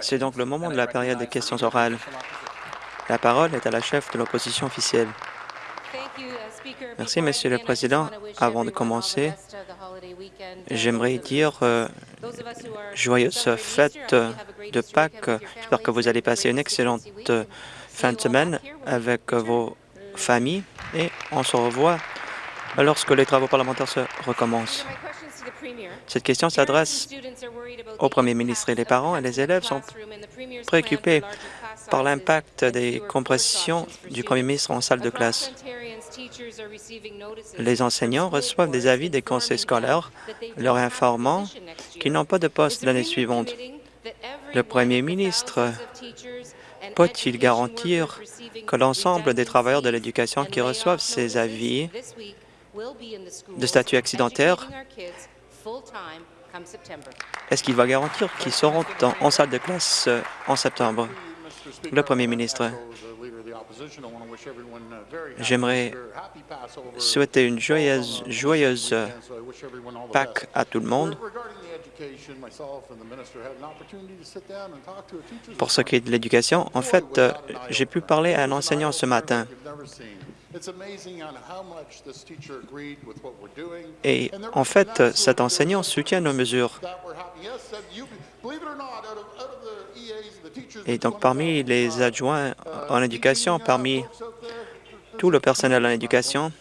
C'est donc le moment de la période des questions orales. La parole est à la chef de l'opposition officielle. Merci, Monsieur le Président. Avant de commencer, j'aimerais dire euh, joyeuse fête de Pâques. J'espère que vous allez passer une excellente euh, fin de semaine avec vos familles et on se revoit lorsque les travaux parlementaires se recommencent. Cette question s'adresse au Premier ministre et les parents et les élèves sont préoccupés par l'impact des compressions du Premier ministre en salle de classe. Les enseignants reçoivent des avis des conseils scolaires leur informant qu'ils n'ont pas de poste l'année suivante. Le Premier ministre peut-il garantir que l'ensemble des travailleurs de l'éducation qui reçoivent ces avis de statut accidentaire est-ce qu'il va garantir qu'ils seront en, salle de classe euh, en septembre? Le Premier ministre, j'aimerais souhaiter une joyeuse, joyeuse Pâques à tout le monde. Pour ce qui est de l'éducation, en fait, euh, j'ai pu parler à un enseignant ce matin. Et en fait, cet enseignant soutient nos mesures. Et donc, parmi les adjoints en éducation, parmi tout le personnel en éducation,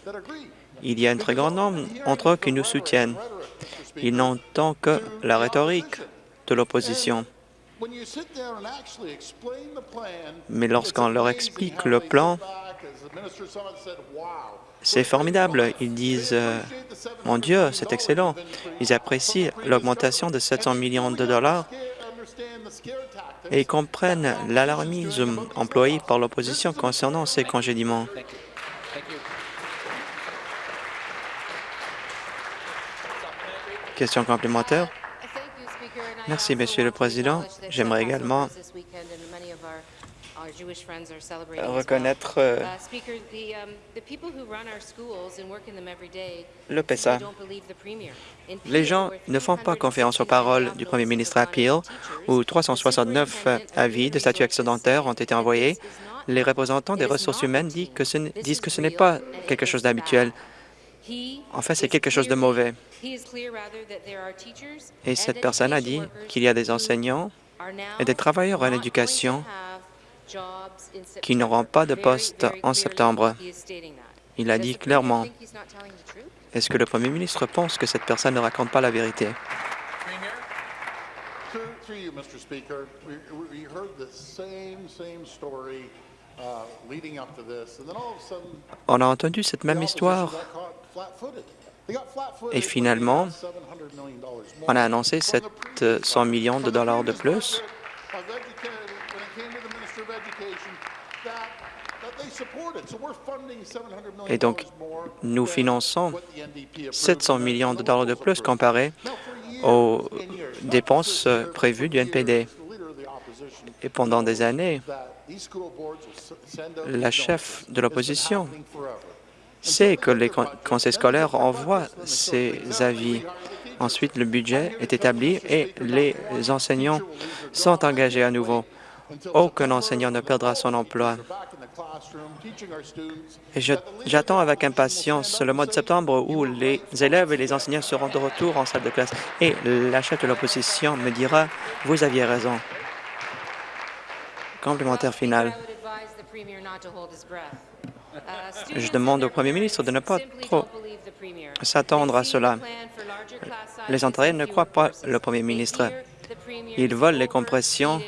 il y a un très grand nombre entre eux qui nous soutiennent. Ils n'entendent que la rhétorique de l'opposition. Mais lorsqu'on leur explique le plan, c'est formidable. Ils disent Mon Dieu, c'est excellent ». Ils apprécient l'augmentation de 700 millions de dollars et ils comprennent l'alarmisme employé par l'opposition concernant ces congédiements. Question complémentaire. Merci, Monsieur le Président. J'aimerais également reconnaître euh, le PESA. Les gens ne font pas confiance aux paroles du premier ministre à Peel, où 369 euh, avis de statut excédentaire ont été envoyés. Les représentants des ressources humaines disent que ce n'est pas quelque chose d'habituel. En fait, c'est quelque chose de mauvais. Et cette personne a dit qu'il y a des enseignants et des travailleurs en éducation qui n'auront pas de poste en septembre. Il a dit clairement. Est-ce que le Premier ministre pense que cette personne ne raconte pas la vérité? On a entendu cette même histoire et finalement, on a annoncé 700 millions de dollars de plus. et donc, nous finançons 700 millions de dollars de plus comparé aux dépenses prévues du NPD. Et pendant des années, la chef de l'opposition sait que les conseils scolaires envoient ces avis. Ensuite, le budget est établi et les enseignants sont engagés à nouveau. Aucun enseignant ne perdra son emploi. J'attends avec impatience le mois de septembre où les élèves et les enseignants seront de retour en salle de classe. Et la chef de l'opposition me dira, vous aviez raison. Complémentaire final. Je demande au Premier ministre de ne pas trop s'attendre à cela. Les Ontariens ne croient pas le Premier ministre. Ils volent les compressions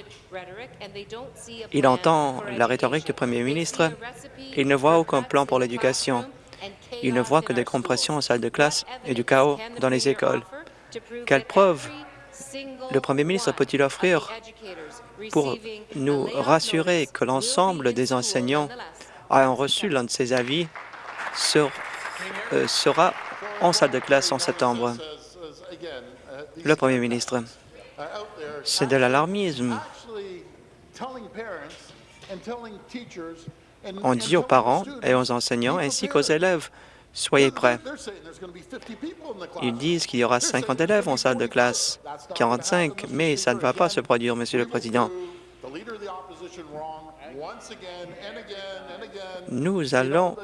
il entend la rhétorique du Premier ministre. Il ne voit aucun plan pour l'éducation. Il ne voit que des compressions en salle de classe et du chaos dans les écoles. Quelle preuve le Premier ministre peut-il offrir pour nous rassurer que l'ensemble des enseignants ayant reçu l'un de ses avis euh, sera en salle de classe en septembre? Le Premier ministre, c'est de l'alarmisme. On dit aux parents et aux enseignants ainsi qu'aux élèves Soyez prêts. Ils disent qu'il y aura 50 élèves en salle de classe, 45, mais ça ne va pas se produire, Monsieur le Président. Nous allons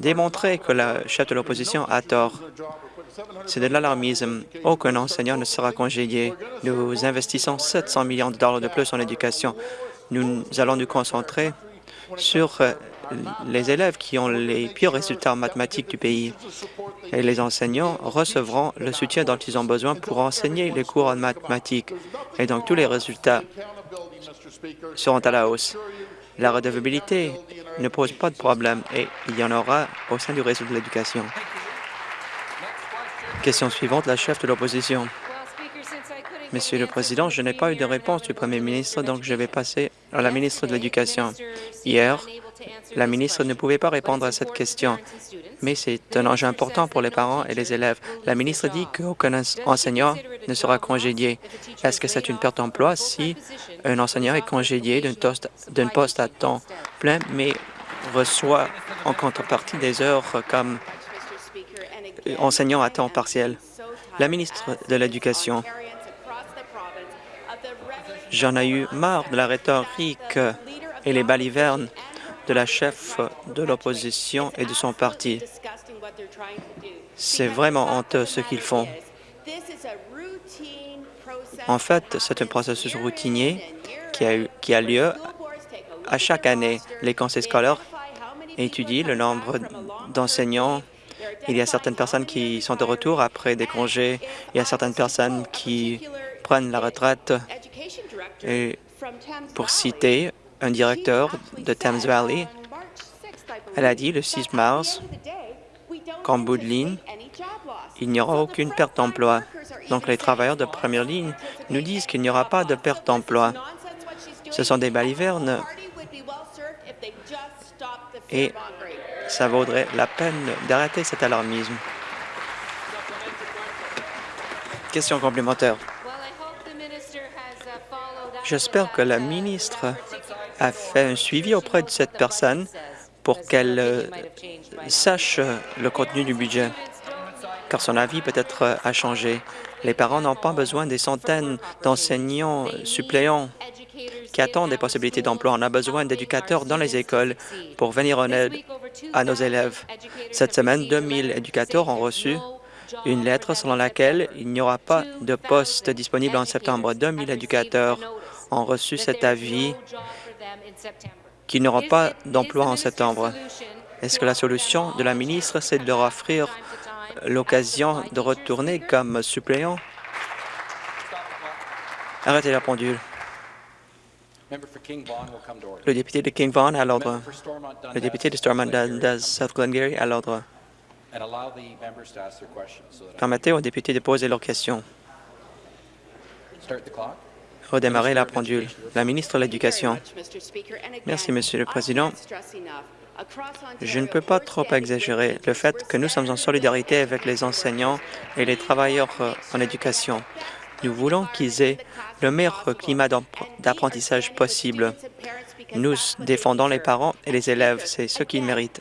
démontrer que le chef de l'opposition a tort. C'est de l'alarmisme. Aucun enseignant ne sera congédié. Nous investissons 700 millions de dollars de plus en éducation. Nous allons nous concentrer sur euh, les élèves qui ont les pires résultats en mathématiques du pays. Et les enseignants recevront le soutien dont ils ont besoin pour enseigner les cours en mathématiques. Et donc, tous les résultats seront à la hausse. La redevabilité ne pose pas de problème et il y en aura au sein du réseau de l'éducation. Question suivante, la chef de l'opposition. Monsieur le Président, je n'ai pas eu de réponse du Premier ministre, donc je vais passer la ministre de l'Éducation. Hier, la ministre ne pouvait pas répondre à cette question, mais c'est un enjeu important pour les parents et les élèves. La ministre dit qu'aucun enseignant ne sera congédié. Est-ce que c'est une perte d'emploi si un enseignant est congédié d'un poste à temps plein, mais reçoit en contrepartie des heures comme enseignant à temps partiel? La ministre de l'Éducation, j'en ai eu marre de la rhétorique et les balivernes de la chef de l'opposition et de son parti. C'est vraiment honteux ce qu'ils font. En fait, c'est un processus routinier qui a, lieu à chaque année. Les conseils scolaires étudient le nombre d'enseignants. Il y a certaines personnes qui sont de retour après des congés. Il y a certaines personnes qui prennent la retraite. Et pour citer un directeur de Thames Valley. Elle a dit le 6 mars qu'en bout de ligne, il n'y aura aucune perte d'emploi. Donc les travailleurs de première ligne nous disent qu'il n'y aura pas de perte d'emploi. Ce sont des balivernes et ça vaudrait la peine d'arrêter cet alarmisme. Question complémentaire. J'espère que la ministre a fait un suivi auprès de cette personne pour qu'elle euh, sache le contenu du budget, car son avis peut-être a changé. Les parents n'ont pas besoin des centaines d'enseignants suppléants qui attendent des possibilités d'emploi. On a besoin d'éducateurs dans les écoles pour venir en aide à nos élèves. Cette semaine, 2000 éducateurs ont reçu une lettre selon laquelle il n'y aura pas de poste disponible en septembre. 2000 éducateurs ont reçu cet avis qui n'auront pas d'emploi en septembre. Est-ce que la solution de la ministre, c'est de leur offrir l'occasion de retourner comme suppléant? Arrêtez la pendule. Le député de King Vaughan à l'ordre. Le député de Stormont Dundas South Glengarry à l'ordre. Permettez aux députés de poser leurs questions redémarrer la pendule. La ministre de l'Éducation. Merci, Monsieur le Président. Je ne peux pas trop exagérer le fait que nous sommes en solidarité avec les enseignants et les travailleurs euh, en éducation. Nous voulons qu'ils aient le meilleur climat d'apprentissage possible. Nous défendons les parents et les élèves, c'est ce qu'ils méritent.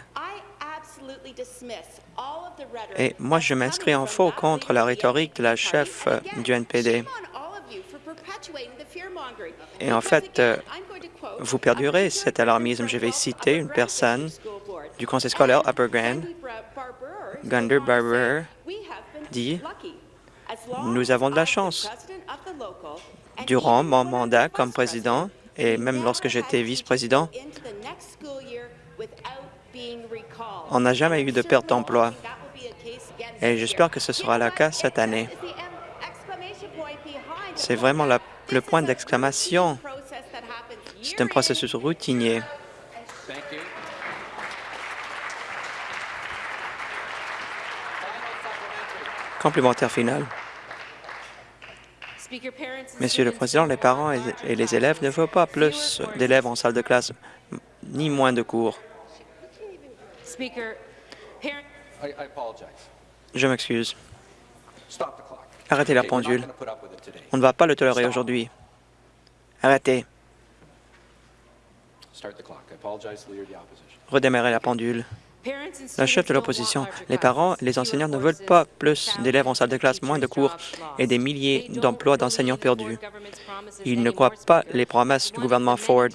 Et moi, je m'inscris en faux contre la rhétorique de la chef euh, du NPD. Et en fait, euh, vous perdurez cet alarmisme. Je vais citer une personne du conseil scolaire Upper Grand, Gunder Barber, dit « Nous avons de la chance. Durant mon mandat comme président, et même lorsque j'étais vice-président, on n'a jamais eu de perte d'emploi. Et j'espère que ce sera le cas cette année. C'est vraiment la le point d'exclamation. C'est un processus routinier. Complémentaire final. Monsieur le Président, les parents et les élèves ne veulent pas plus d'élèves en salle de classe, ni moins de cours. Je m'excuse. Arrêtez la pendule. On ne va pas le tolérer aujourd'hui. Arrêtez. Redémarrez la pendule. La chef de l'opposition, les parents et les enseignants ne veulent pas plus d'élèves en salle de classe, moins de cours et des milliers d'emplois d'enseignants perdus. Ils ne croient pas les promesses du gouvernement Ford.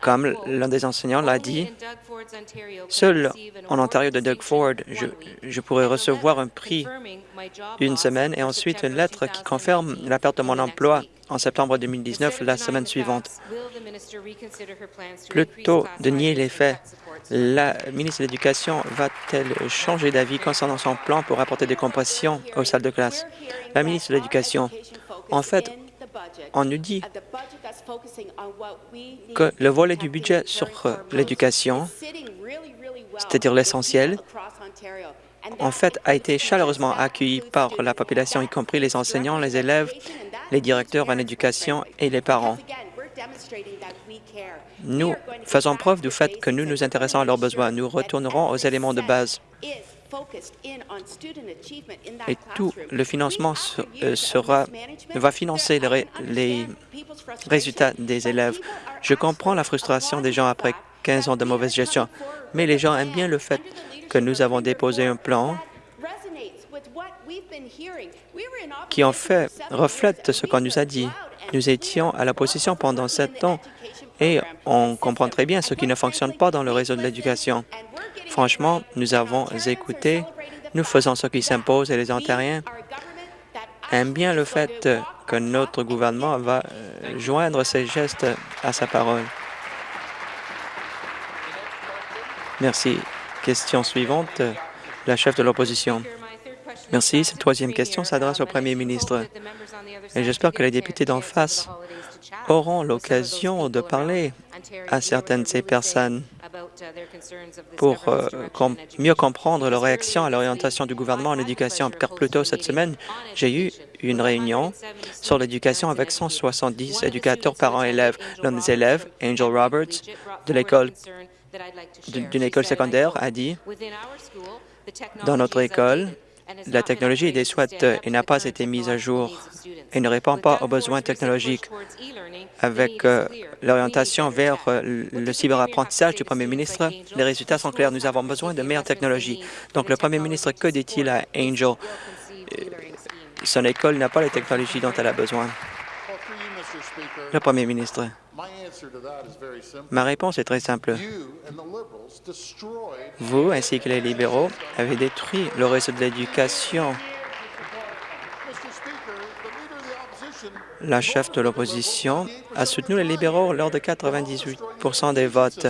Comme l'un des enseignants l'a dit, seul en Ontario de Doug Ford, je, je, pourrais recevoir un prix une semaine et ensuite une lettre qui confirme la perte de mon emploi en septembre 2019, la semaine suivante. Plutôt de nier les faits, la ministre de l'Éducation va-t-elle changer d'avis concernant son plan pour apporter des compressions aux salles de classe? La ministre de l'Éducation, en fait, on nous dit que le volet du budget sur l'éducation, c'est-à-dire l'essentiel, en fait, a été chaleureusement accueilli par la population, y compris les enseignants, les élèves, les directeurs en éducation et les parents. Nous faisons preuve du fait que nous nous intéressons à leurs besoins. Nous retournerons aux éléments de base. Et tout le financement euh, sera, va financer les, les résultats des élèves. Je comprends la frustration des gens après 15 ans de mauvaise gestion, mais les gens aiment bien le fait que nous avons déposé un plan qui en fait reflète ce qu'on nous a dit. Nous étions à la position pendant sept ans et on comprend très bien ce qui ne fonctionne pas dans le réseau de l'éducation. Franchement, nous avons écouté, nous faisons ce qui s'impose et les Ontariens aiment bien le fait que notre gouvernement va euh, joindre ses gestes à sa parole. Merci. Question suivante, la chef de l'opposition. Merci. Cette troisième question s'adresse au premier ministre. Et j'espère que les députés d'en face auront l'occasion de parler à certaines de ces personnes pour euh, mieux comprendre leur réaction à l'orientation du gouvernement en éducation, car plus tôt cette semaine, j'ai eu une réunion sur l'éducation avec 170 éducateurs, parents, élèves. L'un des élèves, Angel Roberts, de l'école d'une école secondaire, a dit dans notre école, la technologie des SWAT et n'a pas été mise à jour et ne répond pas aux besoins technologiques. Avec euh, l'orientation vers euh, le cyberapprentissage du premier ministre, les résultats sont clairs. Nous avons besoin de meilleures technologies. Donc, le premier ministre, que dit-il à Angel? Euh, son école n'a pas les technologies dont elle a besoin. Le premier ministre. Ma réponse est très simple. Vous, ainsi que les libéraux, avez détruit le réseau de l'éducation. La chef de l'opposition a soutenu les libéraux lors de 98% des votes.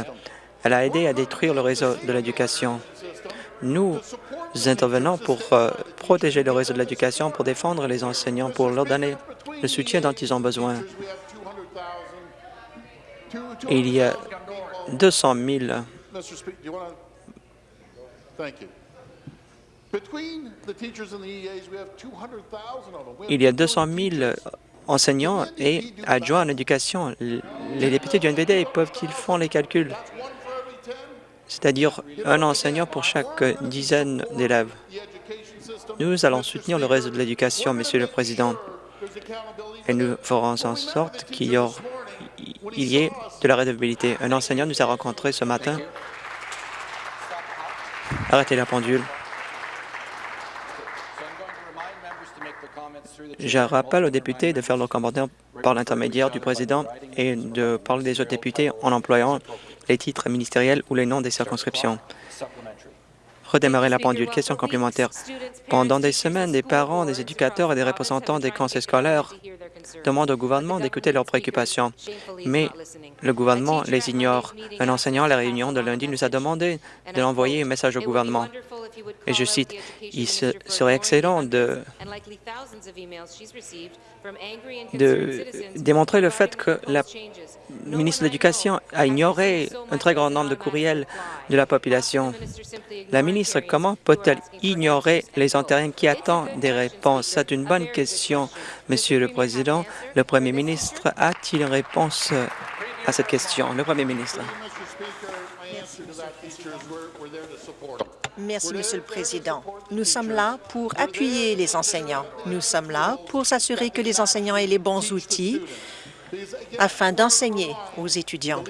Elle a aidé à détruire le réseau de l'éducation. Nous intervenons pour euh, protéger le réseau de l'éducation, pour défendre les enseignants, pour leur donner le soutien dont ils ont besoin. Il y a 200 000 il y a 200 000 enseignants et adjoints en éducation. Les députés du NVD peuvent-ils faire les calculs? C'est-à-dire un enseignant pour chaque dizaine d'élèves. Nous allons soutenir le réseau de l'éducation, Monsieur le Président, et nous ferons en sorte qu'il y, y ait de la rédabilité. Un enseignant nous a rencontrés ce matin. Arrêtez la pendule. Je rappelle aux députés de faire leurs commentaires par l'intermédiaire du président et de parler des autres députés en employant les titres ministériels ou les noms des circonscriptions redémarrer la pendule. Question complémentaire. Pendant des semaines, des parents, des éducateurs et des représentants des conseils scolaires demandent au gouvernement d'écouter leurs préoccupations, mais le gouvernement les ignore. Un enseignant à la réunion de lundi nous a demandé de l'envoyer un message au gouvernement. Et je cite, « Il serait excellent de, de démontrer le fait que la ministre de l'Éducation a ignoré un très grand nombre de courriels de la population. La ministre, comment peut-elle ignorer les Ontariens qui attendent des réponses? C'est une bonne question, Monsieur le Président. Le Premier ministre a-t-il une réponse à cette question? Le Premier ministre. Merci, Monsieur le Président. Nous sommes là pour appuyer les enseignants. Nous sommes là pour s'assurer que les enseignants aient les bons outils afin d'enseigner aux étudiants.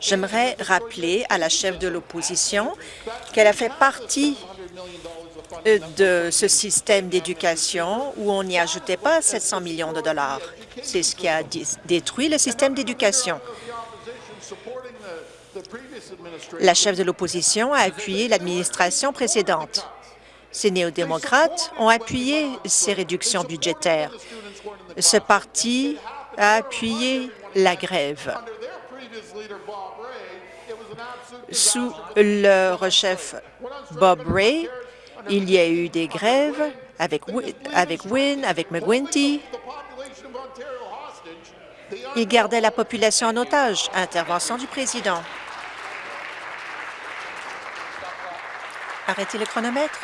J'aimerais rappeler à la chef de l'opposition qu'elle a fait partie de ce système d'éducation où on n'y ajoutait pas 700 millions de dollars. C'est ce qui a détruit le système d'éducation. La chef de l'opposition a appuyé l'administration précédente. Ces néo-démocrates ont appuyé ces réductions budgétaires. Ce parti a appuyé la grève. Sous leur chef Bob Ray, il y a eu des grèves avec, avec Wynne, avec McGuinty. Ils gardaient la population en otage. Intervention du président. Arrêtez le chronomètre.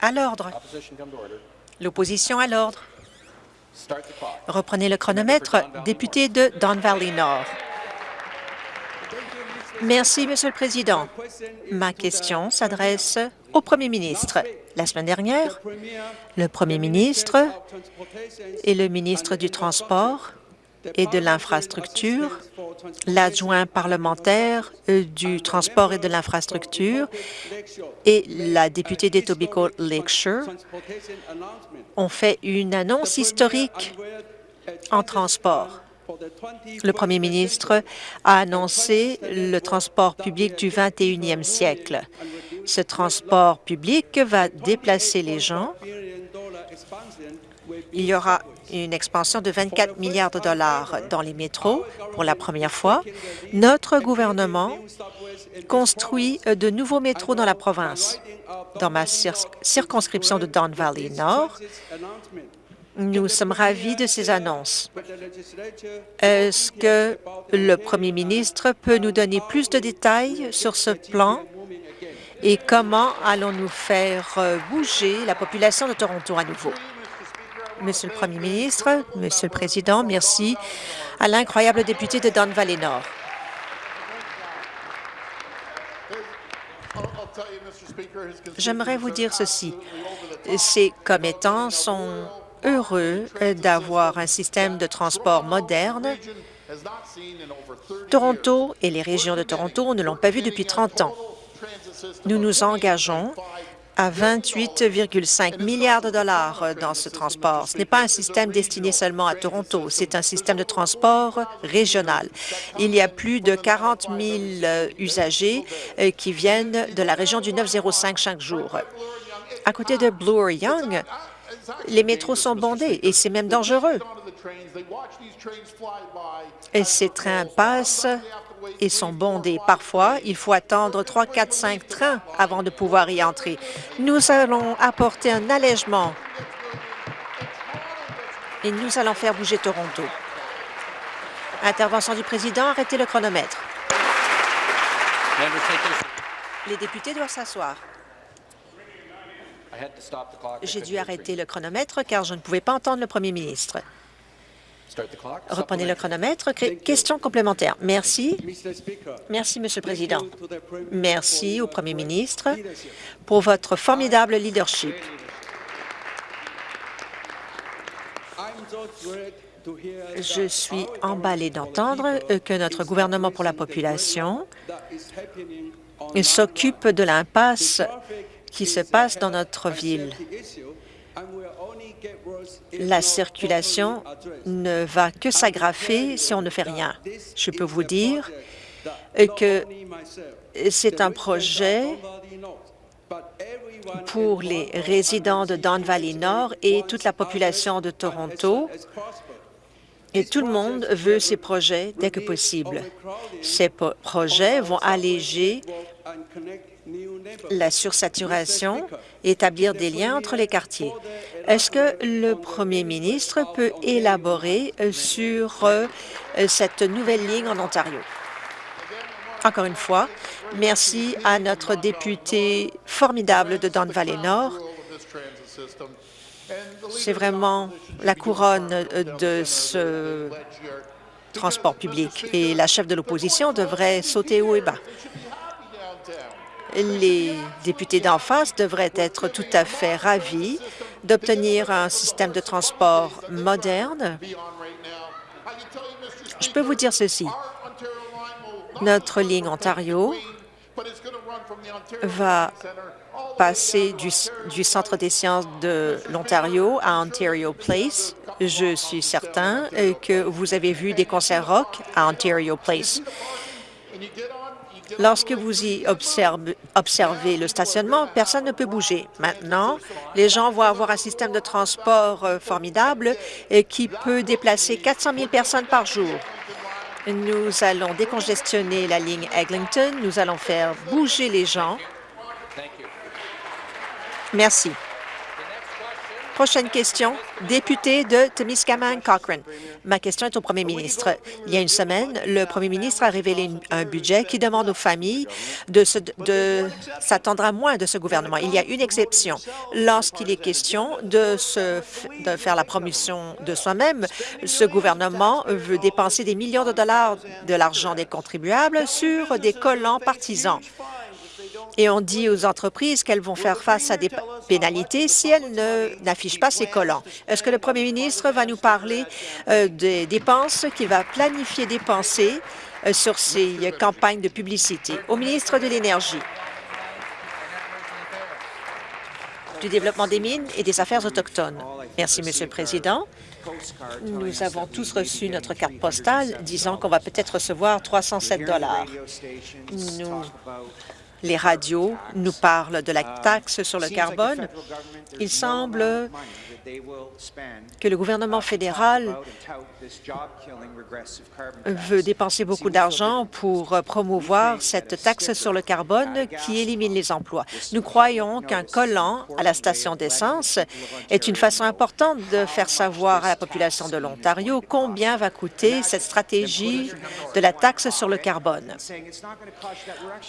À l'ordre. L'opposition à l'ordre. Reprenez le chronomètre. Député de Don Valley Nord. Merci, Monsieur le Président. Ma question s'adresse au Premier ministre. La semaine dernière, le Premier ministre et le ministre du Transport et de l'Infrastructure, l'adjoint parlementaire euh, du Transport et de l'Infrastructure et la députée d'Etobicoke Lakeshore ont fait une annonce historique en transport. Le premier ministre a annoncé le transport public du 21e siècle. Ce transport public va déplacer les gens. Il y aura une expansion de 24 milliards de dollars dans les métros pour la première fois. Notre gouvernement construit de nouveaux métros dans la province. Dans ma circonscription de Don Valley Nord, nous sommes ravis de ces annonces. Est-ce que le premier ministre peut nous donner plus de détails sur ce plan? Et comment allons-nous faire bouger la population de Toronto à nouveau? Monsieur le Premier ministre, Monsieur le Président, merci à l'incroyable député de Don Valley Nord. J'aimerais vous dire ceci. Ces commettants sont heureux d'avoir un système de transport moderne. Toronto et les régions de Toronto ne l'ont pas vu depuis 30 ans. Nous nous engageons à 28,5 milliards de dollars dans ce transport. Ce n'est pas un système destiné seulement à Toronto, c'est un système de transport régional. Il y a plus de 40 000 usagers euh, qui viennent de la région du 905 chaque jour. À côté de Bloor-Young, les métros sont bondés et c'est même dangereux. Ces trains passent et sont bondés. Parfois, il faut attendre 3, 4, 5 trains avant de pouvoir y entrer. Nous allons apporter un allègement et nous allons faire bouger Toronto. Intervention du président, arrêtez le chronomètre. Les députés doivent s'asseoir. J'ai dû arrêter le chronomètre car je ne pouvais pas entendre le premier ministre. Reprenez le chronomètre. Question complémentaire. Merci. Merci, Monsieur le Président. Merci au Premier ministre pour votre formidable leadership. Je suis emballé d'entendre que notre gouvernement pour la population s'occupe de l'impasse qui se passe dans notre ville. La circulation ne va que s'aggraver si on ne fait rien. Je peux vous dire que c'est un projet pour les résidents de Don Valley Nord et toute la population de Toronto. Et tout le monde veut ces projets dès que possible. Ces projets vont alléger la sursaturation établir des liens entre les quartiers. Est-ce que le premier ministre peut élaborer euh, sur euh, cette nouvelle ligne en Ontario? Encore une fois, merci à notre député formidable de Don Valley Nord. C'est vraiment la couronne euh, de ce transport public et la chef de l'opposition devrait sauter haut et bas. Les députés d'en face devraient être tout à fait ravis d'obtenir un système de transport moderne. Je peux vous dire ceci. Notre ligne Ontario va passer du, Centre des sciences de l'Ontario à Ontario Place. Je suis certain que vous avez vu des concerts rock à Ontario Place. Lorsque vous y observez, le stationnement, personne ne peut bouger. Maintenant, les gens vont avoir un système de transport euh, formidable qui peut déplacer 400 000 personnes par jour. Nous allons décongestionner la ligne Eglinton. Nous allons faire bouger les gens. Merci. Prochaine question, député de Temiskaming Cochrane. Ma question est au premier ministre. Il y a une semaine, le premier ministre a révélé un budget qui demande aux familles de s'attendre à moins de ce gouvernement. Il y a une exception. Lorsqu'il est question de, faire la promotion de soi-même, ce gouvernement veut dépenser des millions de dollars de l'argent des contribuables sur des collants partisans et on dit aux entreprises qu'elles vont faire face à des pénalités si elles n'affichent pas ces collants. Est-ce que le premier ministre va nous parler euh, des dépenses qu'il va planifier dépenser euh, sur ces campagnes de publicité? Au ministre de l'Énergie, du Développement des mines et des Affaires autochtones. Merci, Monsieur le Président. Nous avons tous reçu notre carte postale disant qu'on va peut-être recevoir 307 dollars. Nous les radios nous parlent de la taxe sur le carbone. Il semble que le gouvernement fédéral veut dépenser beaucoup d'argent pour promouvoir cette taxe sur le carbone qui élimine les emplois. Nous croyons qu'un collant à la station d'essence est une façon importante de faire savoir à la population de l'Ontario combien va coûter cette stratégie de la taxe sur le carbone.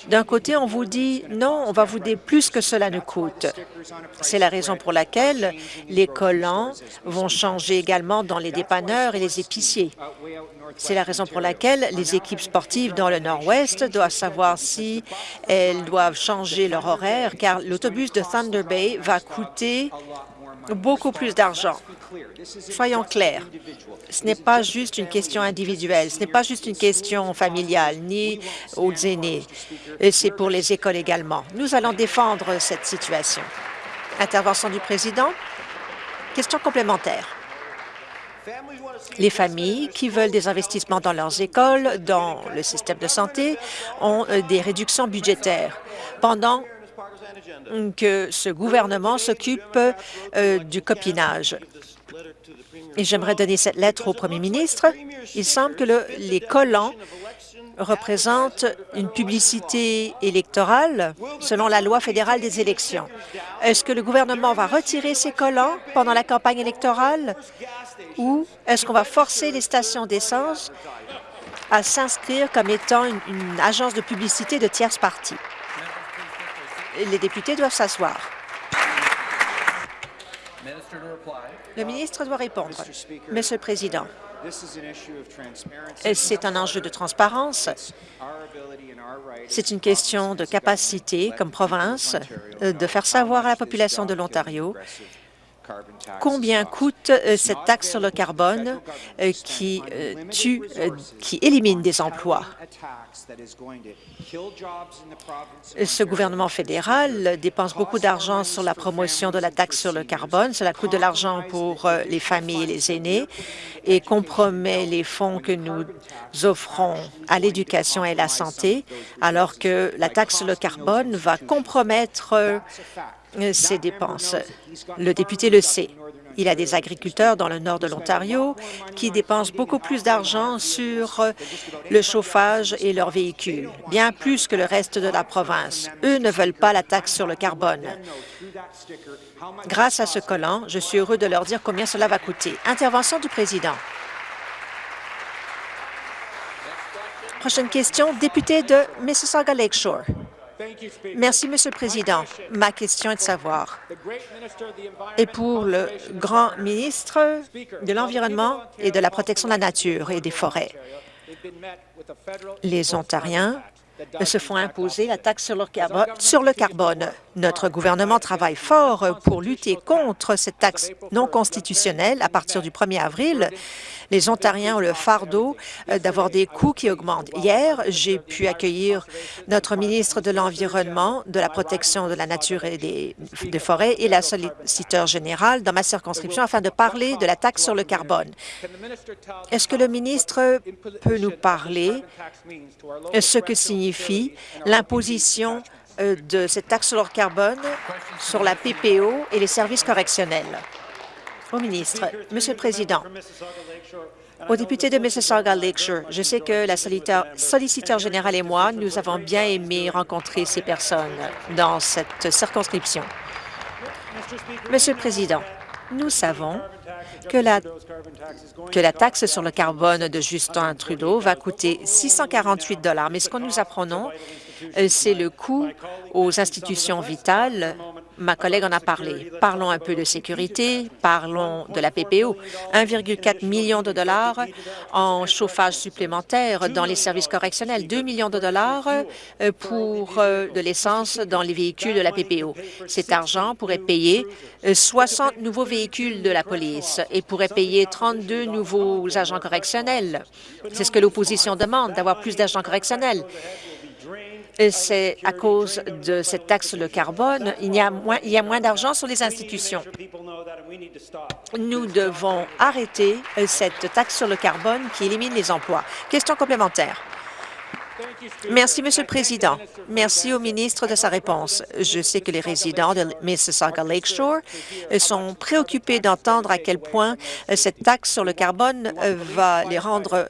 D'un côté, on vous dit non, on va vous dire plus que cela ne coûte. C'est la raison pour laquelle les vont changer également dans les dépanneurs et les épiciers. C'est la raison pour laquelle les équipes sportives dans le Nord-Ouest doivent savoir si elles doivent changer leur horaire, car l'autobus de Thunder Bay va coûter beaucoup plus d'argent. Soyons clairs, ce n'est pas juste une question individuelle, ce n'est pas juste une question familiale, ni aux aînés, c'est pour les écoles également. Nous allons défendre cette situation. Intervention du président. Question complémentaire. Les familles qui veulent des investissements dans leurs écoles, dans le système de santé, ont euh, des réductions budgétaires. Pendant que ce gouvernement s'occupe euh, du copinage. Et j'aimerais donner cette lettre au premier ministre. Il semble que le, les collants représentent une publicité électorale selon la loi fédérale des élections. Est-ce que le gouvernement va retirer ces collants pendant la campagne électorale ou est-ce qu'on va forcer les stations d'essence à s'inscrire comme étant une, une agence de publicité de tierce partie? Les députés doivent s'asseoir. Le ministre doit répondre. Monsieur le Président, c'est un enjeu de transparence. C'est une question de capacité, comme province, de faire savoir à la population de l'Ontario combien coûte euh, cette taxe sur le carbone euh, qui euh, tue, qui élimine des emplois? Ce gouvernement fédéral dépense beaucoup d'argent sur la promotion de la taxe sur le carbone. Cela coûte de l'argent pour les familles et les aînés et compromet les fonds que nous offrons à l'éducation et à la santé, alors que la taxe sur le carbone va compromettre ses dépenses. Le député le sait. Il a des agriculteurs dans le nord de l'Ontario qui dépensent beaucoup plus d'argent sur le chauffage et leurs véhicules, bien plus que le reste de la province. Eux ne veulent pas la taxe sur le carbone. Grâce à ce collant, je suis heureux de leur dire combien cela va coûter. Intervention du président. Prochaine question, député de Mississauga Lakeshore. Merci, Monsieur le Président. Ma question est de savoir, et pour le grand ministre de l'Environnement et de la protection de la nature et des forêts, les Ontariens se font imposer la taxe sur le, sur le carbone. Notre gouvernement travaille fort pour lutter contre cette taxe non constitutionnelle à partir du 1er avril les Ontariens ont le fardeau euh, d'avoir des coûts qui augmentent. Hier, j'ai pu accueillir notre ministre de l'Environnement, de la protection de la nature et des, forêts et la solliciteur générale dans ma circonscription afin de parler de la taxe sur le carbone. Est-ce que le ministre peut nous parler ce que signifie l'imposition euh, de cette taxe sur le carbone sur la PPO et les services correctionnels? Au ministre, Monsieur le Président, au député de Mississauga Lakeshore, je sais que la solliciteur générale et moi, nous avons bien aimé rencontrer ces personnes dans cette circonscription. Monsieur le Président, nous savons que la, taxe sur le carbone de Justin Trudeau va coûter 648 mais ce que nous apprenons, euh, c'est le coût aux institutions vitales Ma collègue en a parlé. Parlons un peu de sécurité, parlons de la PPO. 1,4 million de dollars en chauffage supplémentaire dans les services correctionnels, 2 millions de dollars euh, pour euh, de l'essence dans les véhicules de la PPO. Cet argent pourrait payer 60 euh, nouveaux véhicules de la police et pourrait payer 32 nouveaux agents correctionnels. C'est ce que l'opposition demande, d'avoir plus d'agents correctionnels c'est à cause de cette taxe sur le carbone, il y a moins, moins d'argent sur les institutions. Nous devons arrêter cette taxe sur le carbone qui élimine les emplois. Question complémentaire. Merci, Monsieur le Président. Merci au ministre de sa réponse. Je sais que les résidents de Mississauga Lakeshore sont préoccupés d'entendre à quel point cette taxe sur le carbone va les rendre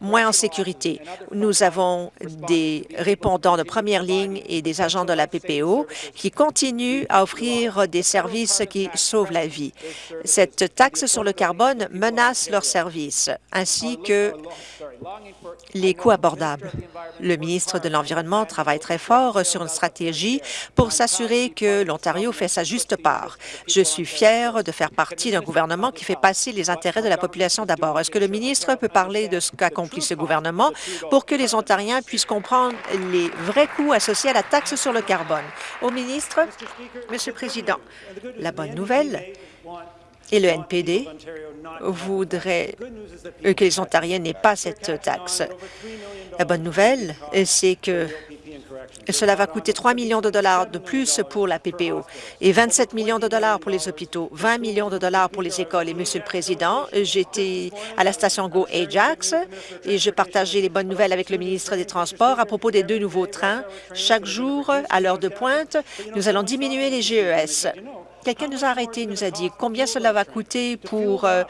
moins en sécurité. Nous avons des répondants de première ligne et des agents de la PPO qui continuent à offrir des services qui sauvent la vie. Cette taxe sur le carbone menace leurs services, ainsi que les coûts abordables. Le ministre de l'Environnement travaille très fort sur une stratégie pour s'assurer que l'Ontario fait sa juste part. Je suis fier de faire partie d'un gouvernement qui fait passer les intérêts de la population d'abord. Est-ce que le ministre peut parler de ce qu'accomplit ce gouvernement pour que les Ontariens puissent comprendre les vrais coûts associés à la taxe sur le carbone? Au ministre, Monsieur le Président, la bonne nouvelle et le NPD voudrait que les Ontariens n'aient pas cette taxe. La bonne nouvelle, c'est que cela va coûter 3 millions de dollars de plus pour la PPO et 27 millions de dollars pour les hôpitaux, 20 millions de dollars pour les écoles. Et Monsieur le Président, j'étais à la station Go Ajax et je partageais les bonnes nouvelles avec le ministre des Transports à propos des deux nouveaux trains. Chaque jour, à l'heure de pointe, nous allons diminuer les GES. Quelqu'un nous a arrêtés, nous a dit combien cela va coûter pour euh,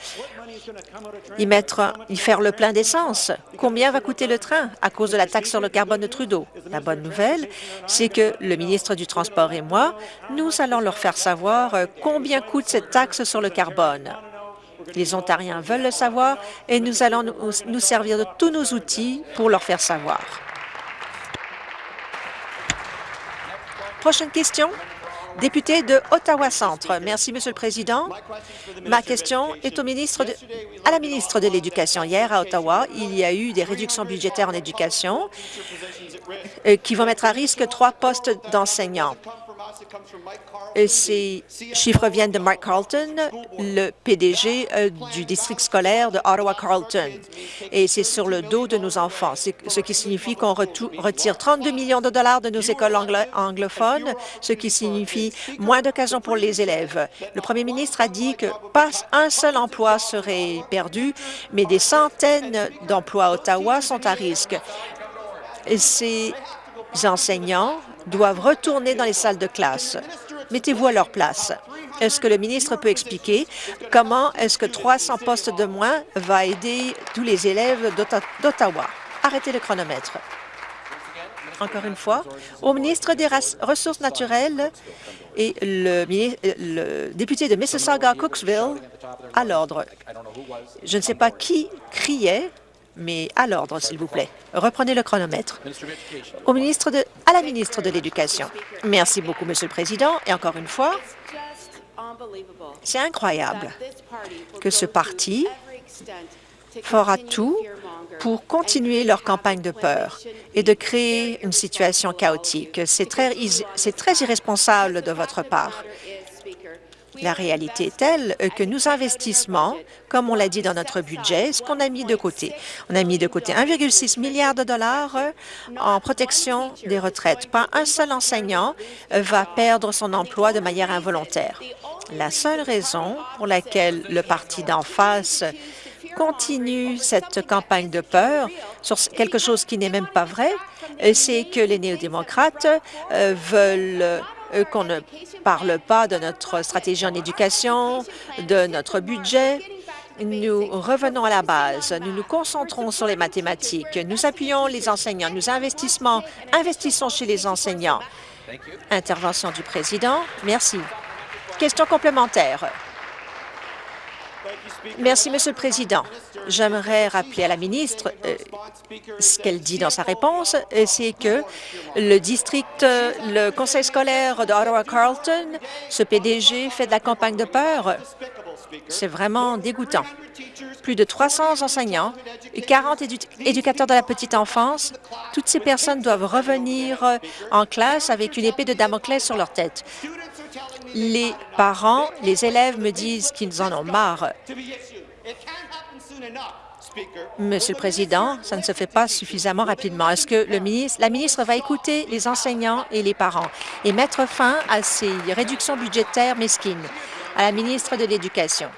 y mettre, y faire le plein d'essence. Combien va coûter le train à cause de la taxe sur le carbone de Trudeau? La bonne nouvelle, c'est que le ministre du Transport et moi, nous allons leur faire savoir euh, combien coûte cette taxe sur le carbone. Les Ontariens veulent le savoir et nous allons nous servir de tous nos outils pour leur faire savoir. Prochaine question. Député de Ottawa-Centre. Merci, Monsieur le Président. Ma question est au ministre à la ministre de l'Éducation. Hier, à Ottawa, il y a eu des réductions budgétaires en éducation euh, qui vont mettre à risque trois postes d'enseignants. Ces chiffres viennent de Mike Carlton, le PDG euh, du district scolaire de Ottawa-Carlton. Et c'est sur le dos de nos enfants, ce qui signifie qu'on retire 32 millions de dollars de nos écoles anglophones, ce qui signifie moins d'occasions pour les élèves. Le premier ministre a dit que pas un seul emploi serait perdu, mais des centaines d'emplois à Ottawa sont à risque. Ces enseignants doivent retourner dans les salles de classe. Mettez-vous à leur place. Est-ce que le ministre peut expliquer comment est-ce que 300 postes de moins va aider tous les élèves d'Ottawa? Arrêtez le chronomètre. Encore une fois, au ministre des Ressources naturelles et le, le député de Mississauga-Cooksville à l'ordre. Je ne sais pas qui criait, mais à l'ordre, s'il vous plaît. Reprenez le chronomètre. Au ministre à la ministre de l'Éducation. Merci beaucoup, Monsieur le Président. Et encore une fois, c'est incroyable que ce parti fera tout pour continuer leur campagne de peur et de créer une situation chaotique. C'est très irresponsable de votre part. La réalité est telle que nos investissements, comme on l'a dit dans notre budget, ce qu'on a mis de côté. On a mis de côté 1,6 milliard de dollars en protection des retraites. Pas un seul enseignant va perdre son emploi de manière involontaire. La seule raison pour laquelle le parti d'en face continue cette campagne de peur sur quelque chose qui n'est même pas vrai, c'est que les néo-démocrates euh, veulent euh, qu'on ne parle pas de notre stratégie en éducation, de notre budget. Nous revenons à la base. Nous nous concentrons sur les mathématiques. Nous appuyons les enseignants. Nous investissons, investissons chez les enseignants. Intervention du président. Merci. Question complémentaire. Merci, Monsieur le Président. J'aimerais rappeler à la ministre euh, ce qu'elle dit dans sa réponse, euh, c'est que le district, euh, le conseil scolaire de Ottawa-Carleton, ce PDG fait de la campagne de peur. C'est vraiment dégoûtant. Plus de 300 enseignants et 40 éducateurs de la petite enfance, toutes ces personnes doivent revenir en classe avec une épée de Damoclès sur leur tête. Les parents, les élèves me disent qu'ils en ont marre. Monsieur le Président, ça ne se fait pas suffisamment rapidement. Est-ce que le ministre, la ministre va écouter les enseignants et les parents et mettre fin à ces réductions budgétaires mesquines? À la ministre de l'Éducation.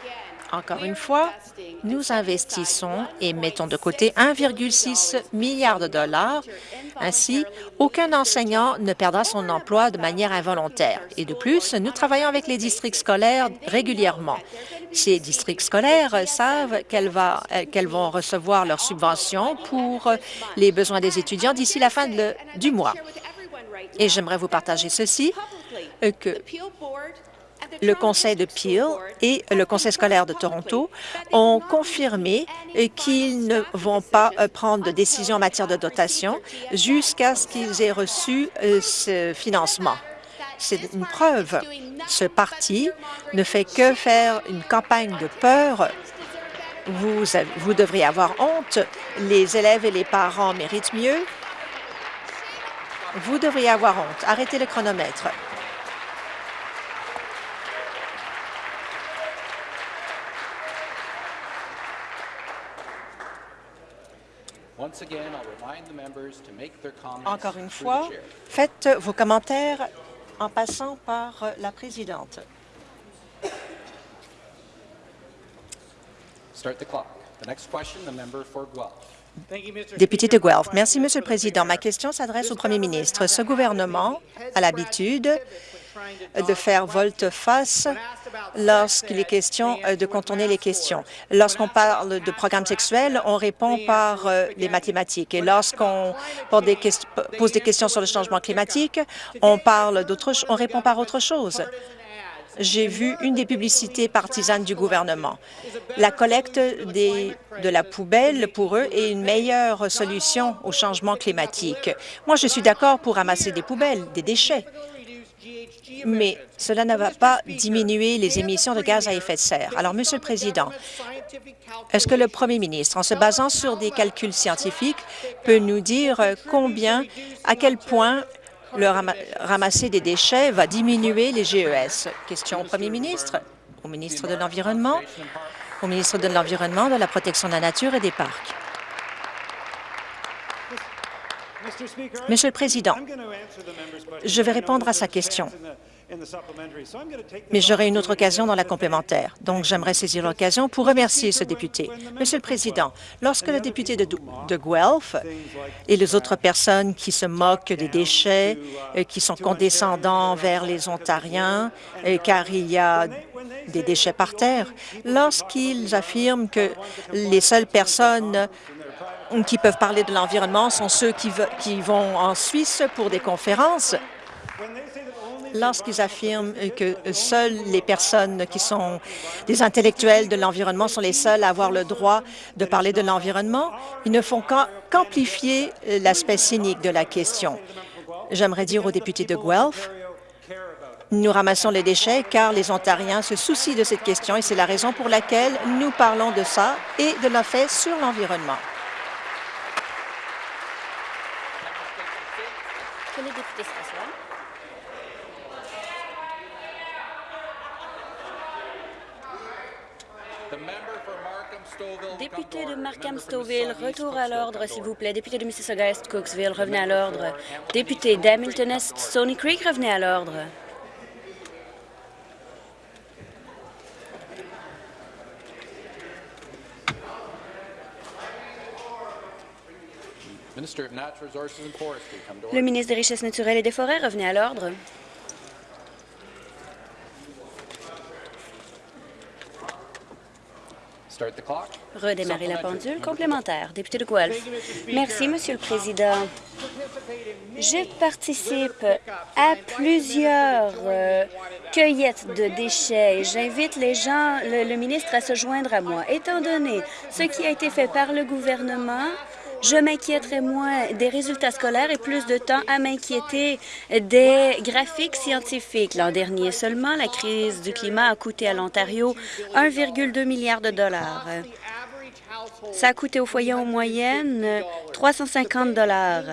Encore une fois, nous investissons et mettons de côté 1,6 milliard de dollars. Ainsi, aucun enseignant ne perdra son emploi de manière involontaire. Et de plus, nous travaillons avec les districts scolaires régulièrement. Ces districts scolaires savent qu'elles vont recevoir leurs subventions pour les besoins des étudiants d'ici la fin du mois. Et j'aimerais vous partager ceci, que le Conseil de Peel et le Conseil scolaire de Toronto ont confirmé qu'ils ne vont pas euh, prendre de décision en matière de dotation jusqu'à ce qu'ils aient reçu euh, ce financement. C'est une preuve. Ce parti ne fait que faire une campagne de peur. Vous, vous devriez avoir honte. Les élèves et les parents méritent mieux. Vous devriez avoir honte. Arrêtez le chronomètre. Encore une fois, faites vos commentaires en passant par la présidente. Député de Guelph. Merci, Monsieur le Président. Ma question s'adresse au Premier ministre. Ce gouvernement a l'habitude de faire volte-face lorsqu'il est question euh, de contourner les questions. Lorsqu'on parle de programmes sexuels, on répond par euh, les mathématiques. Et lorsqu'on pose des questions sur le changement climatique, on parle on répond par autre chose j'ai vu une des publicités partisanes du gouvernement. La collecte de la poubelle, pour eux, est une meilleure solution au changement climatique. Moi, je suis d'accord pour ramasser des poubelles, des déchets, mais cela ne va pas diminuer les émissions de gaz à effet de serre. Alors, Monsieur le Président, est-ce que le Premier ministre, en se basant sur des calculs scientifiques, peut nous dire combien, à quel point le ramasser des déchets va diminuer les GES? Question au Premier ministre, au ministre de l'Environnement, au ministre de l'Environnement, de la protection de la nature et des parcs. Monsieur le Président, je vais répondre à sa question, mais j'aurai une autre occasion dans la complémentaire. Donc, j'aimerais saisir l'occasion pour remercier ce député. Monsieur le Président, lorsque le député de, de Guelph et les autres personnes qui se moquent des déchets, euh, qui sont condescendants vers les Ontariens, euh, car il y a des déchets par terre, lorsqu'ils affirment que les seules personnes qui peuvent parler de l'environnement sont ceux qui, qui vont en Suisse pour des conférences. Lorsqu'ils affirment que seules les personnes qui sont des intellectuels de l'environnement sont les seuls à avoir le droit de parler de l'environnement, ils ne font qu'amplifier l'aspect cynique de la question. J'aimerais dire aux députés de Guelph nous ramassons les déchets car les Ontariens se soucient de cette question et c'est la raison pour laquelle nous parlons de ça et de l'effet sur l'environnement. que les députés s'assoient. Député de Markham-Stouffville, retour à l'ordre, s'il vous plaît. Député de Mississauga-Est, Cooksville, revenez à l'ordre. Député d'Hamilton-Est, Stony Creek, revenez à l'ordre. Le ministre des Richesses naturelles et des Forêts, revenez à l'ordre. Redémarrer la pendule complémentaire. Député de Guelph. Merci, Monsieur le Président. Je participe à plusieurs euh, cueillettes de déchets. J'invite les gens, le, le ministre, à se joindre à moi. Étant donné ce qui a été fait par le gouvernement, je m'inquiéterais moins des résultats scolaires et plus de temps à m'inquiéter des graphiques scientifiques. L'an dernier seulement, la crise du climat a coûté à l'Ontario 1,2 milliard de dollars. Ça a coûté au foyer en moyenne 350 dollars.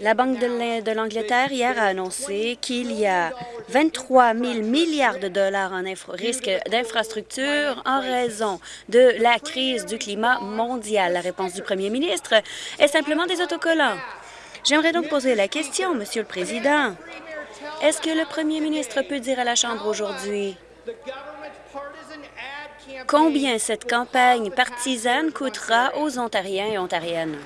La Banque de l'Angleterre hier a annoncé qu'il y a 23 000 milliards de dollars en risque d'infrastructure en raison de la crise du climat mondial. La réponse du premier ministre est simplement des autocollants. J'aimerais donc poser la question, Monsieur le Président. Est-ce que le premier ministre peut dire à la Chambre aujourd'hui combien cette campagne partisane coûtera aux Ontariens et Ontariennes?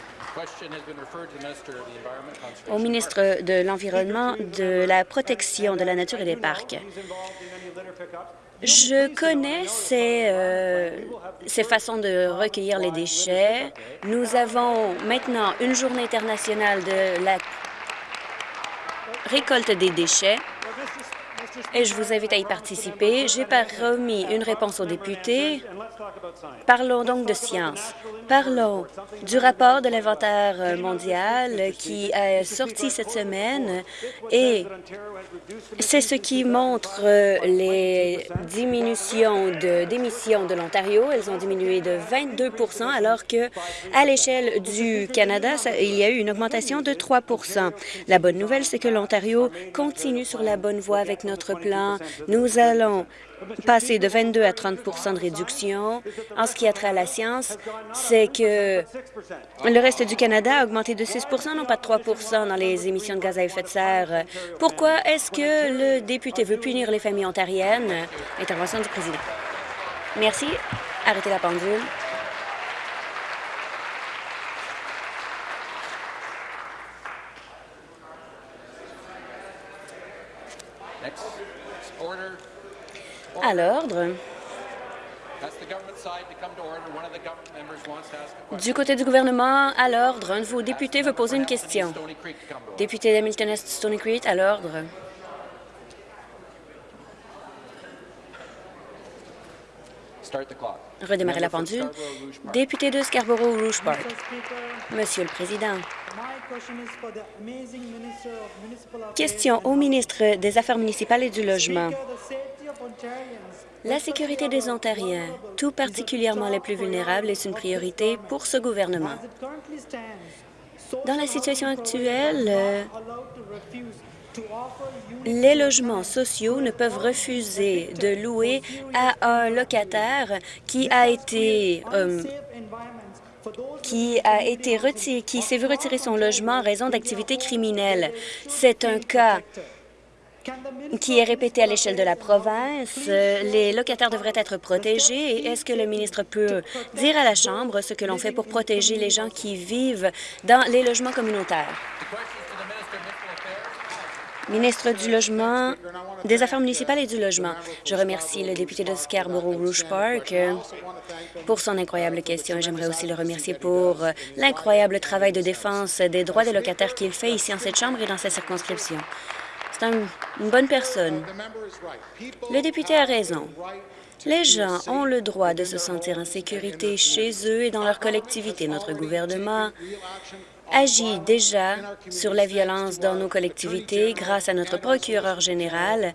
Au ministre de l'Environnement, de la Protection de la Nature et des Parcs. Je connais ces, euh, ces façons de recueillir les déchets. Nous avons maintenant une journée internationale de la récolte des déchets et je vous invite à y participer. J'ai remis une réponse aux députés. Parlons donc de science. Parlons du rapport de l'inventaire mondial qui est sorti cette semaine et c'est ce qui montre les diminutions d'émissions de, l'Ontario. Elles ont diminué de 22% alors que à l'échelle du Canada, il y a eu une augmentation de 3% La bonne nouvelle, c'est que l'Ontario continue sur la bonne voie avec notre plan. Nous allons passer de 22 à 30% de réduction. En ce qui a trait à la science, c'est que le reste du Canada a augmenté de 6% non pas de 3% dans les émissions de gaz à effet de serre. Pourquoi est-ce que le député veut punir les familles ontariennes? Intervention du président. Merci. Arrêtez la pendule. À l'ordre. Du côté du gouvernement, à l'ordre, un de vos députés veut poser une question. Député d'Hamilton Est Stony Creek, à l'ordre. Redémarrer la pendule. Député de Scarborough-Rouge Park. Monsieur le Président, question au ministre des Affaires municipales et du Logement. La sécurité des Ontariens, tout particulièrement les plus vulnérables, est une priorité pour ce gouvernement. Dans la situation actuelle, les logements sociaux ne peuvent refuser de louer à un locataire qui a été euh, qui a été qui s'est vu retirer son logement en raison d'activités criminelles. C'est un cas qui est répété à l'échelle de la province. Les locataires devraient être protégés. Est-ce que le ministre peut dire à la Chambre ce que l'on fait pour protéger les gens qui vivent dans les logements communautaires? Ministre du Logement, des Affaires municipales et du Logement. Je remercie le député de Scarborough-Rouge Park pour son incroyable question. J'aimerais aussi le remercier pour l'incroyable travail de défense des droits des locataires qu'il fait ici en cette Chambre et dans sa circonscription. C'est une bonne personne. Le député a raison. Les gens ont le droit de se sentir en sécurité chez eux et dans leur collectivité. Notre gouvernement agit déjà sur la violence dans nos collectivités grâce à notre procureur général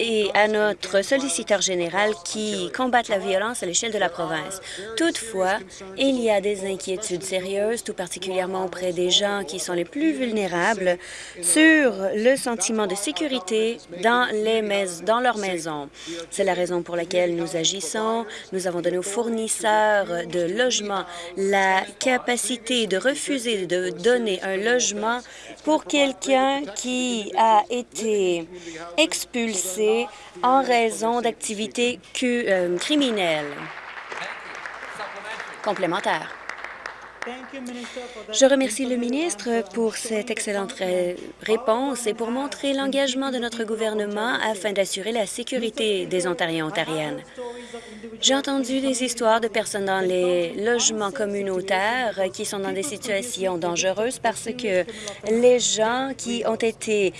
et à notre solliciteur général qui combattent la violence à l'échelle de la province. Toutefois, il y a des inquiétudes sérieuses, tout particulièrement auprès des gens qui sont les plus vulnérables, sur le sentiment de sécurité dans, les dans leur maison. C'est la raison pour laquelle nous agissons. Nous avons donné aux fournisseurs de logements la capacité de de donner un logement pour quelqu'un qui a été expulsé en raison d'activités euh, criminelles. Complémentaire. Je remercie le ministre pour cette excellente réponse et pour montrer l'engagement de notre gouvernement afin d'assurer la sécurité des Ontariens et Ontariennes. J'ai entendu des histoires de personnes dans les logements communautaires qui sont dans des situations dangereuses parce que les gens qui ont été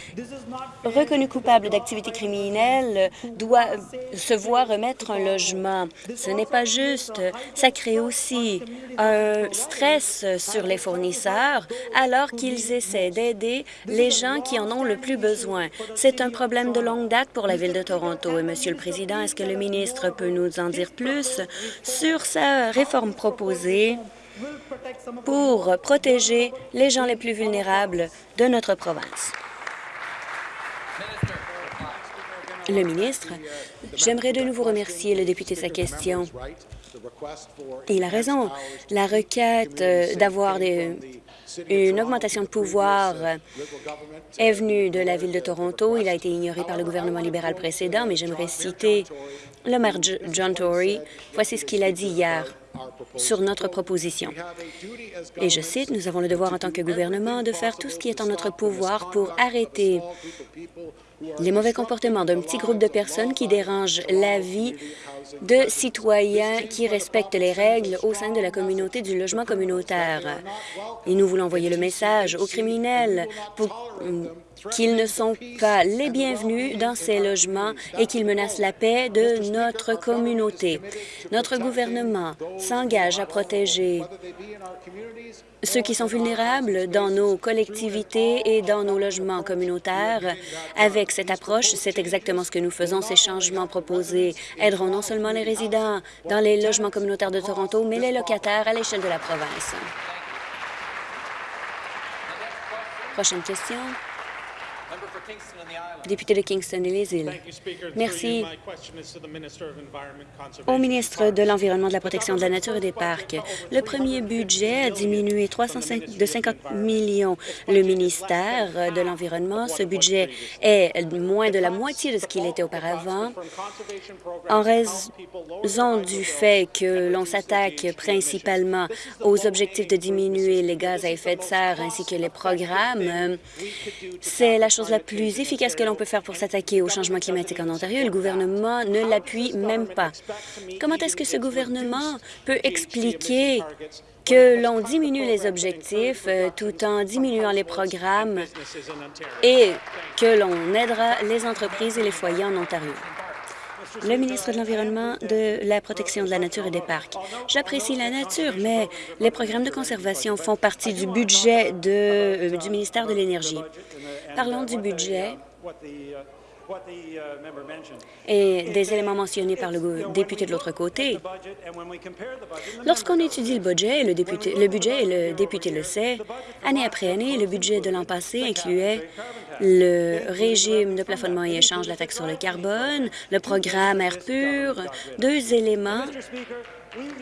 reconnus coupables d'activités criminelles doivent se voir remettre un logement. Ce n'est pas juste. Ça crée aussi un stress sur les fournisseurs alors qu'ils essaient d'aider les gens qui en ont le plus besoin. C'est un problème de longue date pour la Ville de Toronto. Et, Monsieur le Président, est-ce que le ministre peut nous en dire plus sur sa réforme proposée pour protéger les gens les plus vulnérables de notre province? Le ministre, j'aimerais de nouveau remercier le député de sa question. Il a raison. La requête euh, d'avoir une augmentation de pouvoir est venue de la Ville de Toronto. Il a été ignoré par le gouvernement libéral précédent, mais j'aimerais citer le maire John Tory. Voici ce qu'il a dit hier sur notre proposition. Et je cite, « Nous avons le devoir en tant que gouvernement de faire tout ce qui est en notre pouvoir pour arrêter les mauvais comportements d'un petit groupe de personnes qui dérangent la vie de citoyens qui respectent les règles au sein de la communauté du logement communautaire. Et nous voulons envoyer le message aux criminels pour qu'ils ne sont pas les bienvenus dans ces logements et qu'ils menacent la paix de notre communauté. Notre gouvernement s'engage à protéger ceux qui sont vulnérables dans nos collectivités et dans nos logements communautaires. Avec cette approche, c'est exactement ce que nous faisons. Ces changements proposés aideront non seulement les résidents dans les logements communautaires de Toronto, mais les locataires à l'échelle de la province. Prochaine question. Député de Kingston et les îles. Merci au ministre de l'Environnement, de la Protection de la Nature et des Parcs. Le premier budget a diminué 305, de 50 millions le ministère de l'Environnement. Ce budget est moins de la moitié de ce qu'il était auparavant en raison du fait que l'on s'attaque principalement aux objectifs de diminuer les gaz à effet de serre ainsi que les programmes. C'est la chose la plus efficace que l'on peut faire pour s'attaquer au changement climatique en Ontario? Le gouvernement ne l'appuie même pas. Comment est-ce que ce gouvernement peut expliquer que l'on diminue les objectifs euh, tout en diminuant les programmes et que l'on aidera les entreprises et les foyers en Ontario? le ministre de l'Environnement, de la protection de la nature et des parcs. J'apprécie la nature, mais les programmes de conservation font partie du budget euh, du ministère de l'Énergie. Parlons du budget et des éléments mentionnés par le député de l'autre côté. Lorsqu'on étudie le budget, le, député, le budget, et le député le sait, année après année, le budget de l'an passé incluait le régime de plafonnement et échange de la taxe sur le carbone, le programme Air pur, deux éléments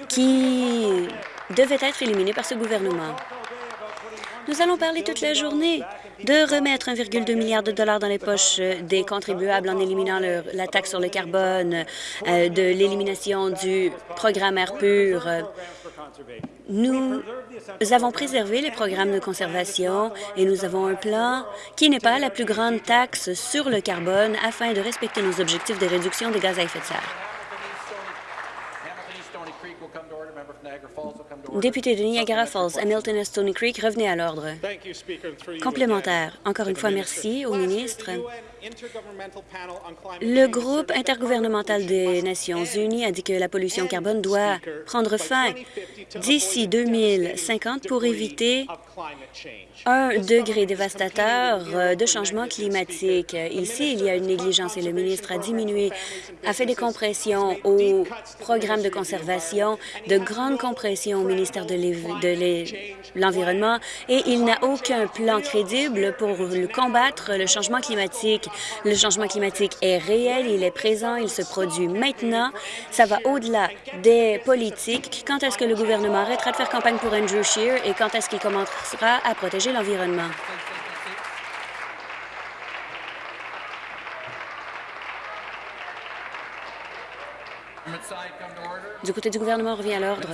qui devaient être éliminés par ce gouvernement. Nous allons parler toute la journée de remettre 1,2 milliard de dollars dans les poches des contribuables en éliminant la taxe sur le carbone, euh, de l'élimination du programme Air pur. Nous avons préservé les programmes de conservation et nous avons un plan qui n'est pas la plus grande taxe sur le carbone afin de respecter nos objectifs de réduction des gaz à effet de serre. Député de Niagara Falls, Hamilton et Stony Creek, revenez à l'ordre. Complémentaire. Encore une fois, merci au ministre. Le groupe intergouvernemental des Nations unies a dit que la pollution carbone doit prendre fin d'ici 2050 pour éviter un degré dévastateur de changement climatique. Ici, il y a une négligence et le ministre a diminué, a fait des compressions au programme de conservation, de grandes compressions au ministère de l'Environnement et il n'a aucun plan crédible pour combattre le changement climatique. Le changement climatique est réel, il est présent, il se produit maintenant. Ça va au-delà des politiques. Quand est-ce que le gouvernement arrêtera de faire campagne pour Andrew Scheer et quand est-ce qu'il commencera à protéger l'environnement? Du côté du gouvernement, revient à l'ordre.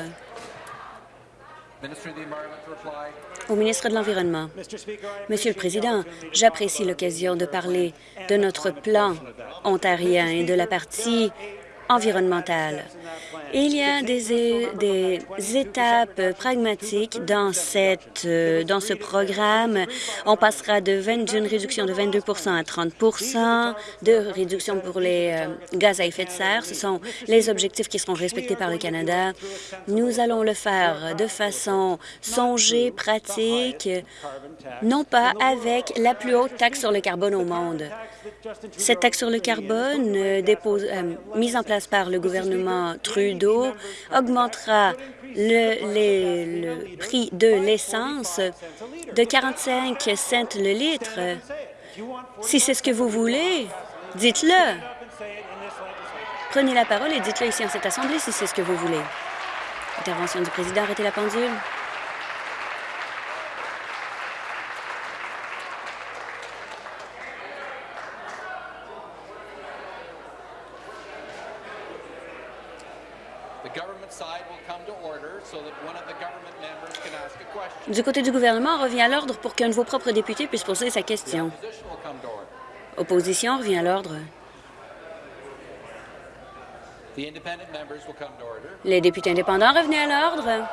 Au ministre de l'Environnement. Monsieur le Président, j'apprécie l'occasion de parler de notre plan ontarien et de la partie environnementale. Il y a des, étapes pragmatiques dans, cette, euh, dans ce programme. On passera d'une réduction de 22% à 30% de réduction pour les euh, gaz à effet de serre. Ce sont les objectifs qui seront respectés par le Canada. Nous allons le faire de façon songée, pratique, non pas avec la plus haute taxe sur le carbone au monde. Cette taxe sur le carbone, euh, mise en place par le gouvernement Trudeau, augmentera le, prix de l'essence de 45 cents le litre. Si c'est ce que vous voulez, dites-le. Prenez la parole et dites-le ici en cette Assemblée si c'est ce que vous voulez. Intervention du président, arrêtez la pendule. Du côté du gouvernement, revient à l'ordre pour qu'un de vos propres députés puisse poser sa question. Opposition revient à l'ordre. Les députés indépendants revenez à l'ordre.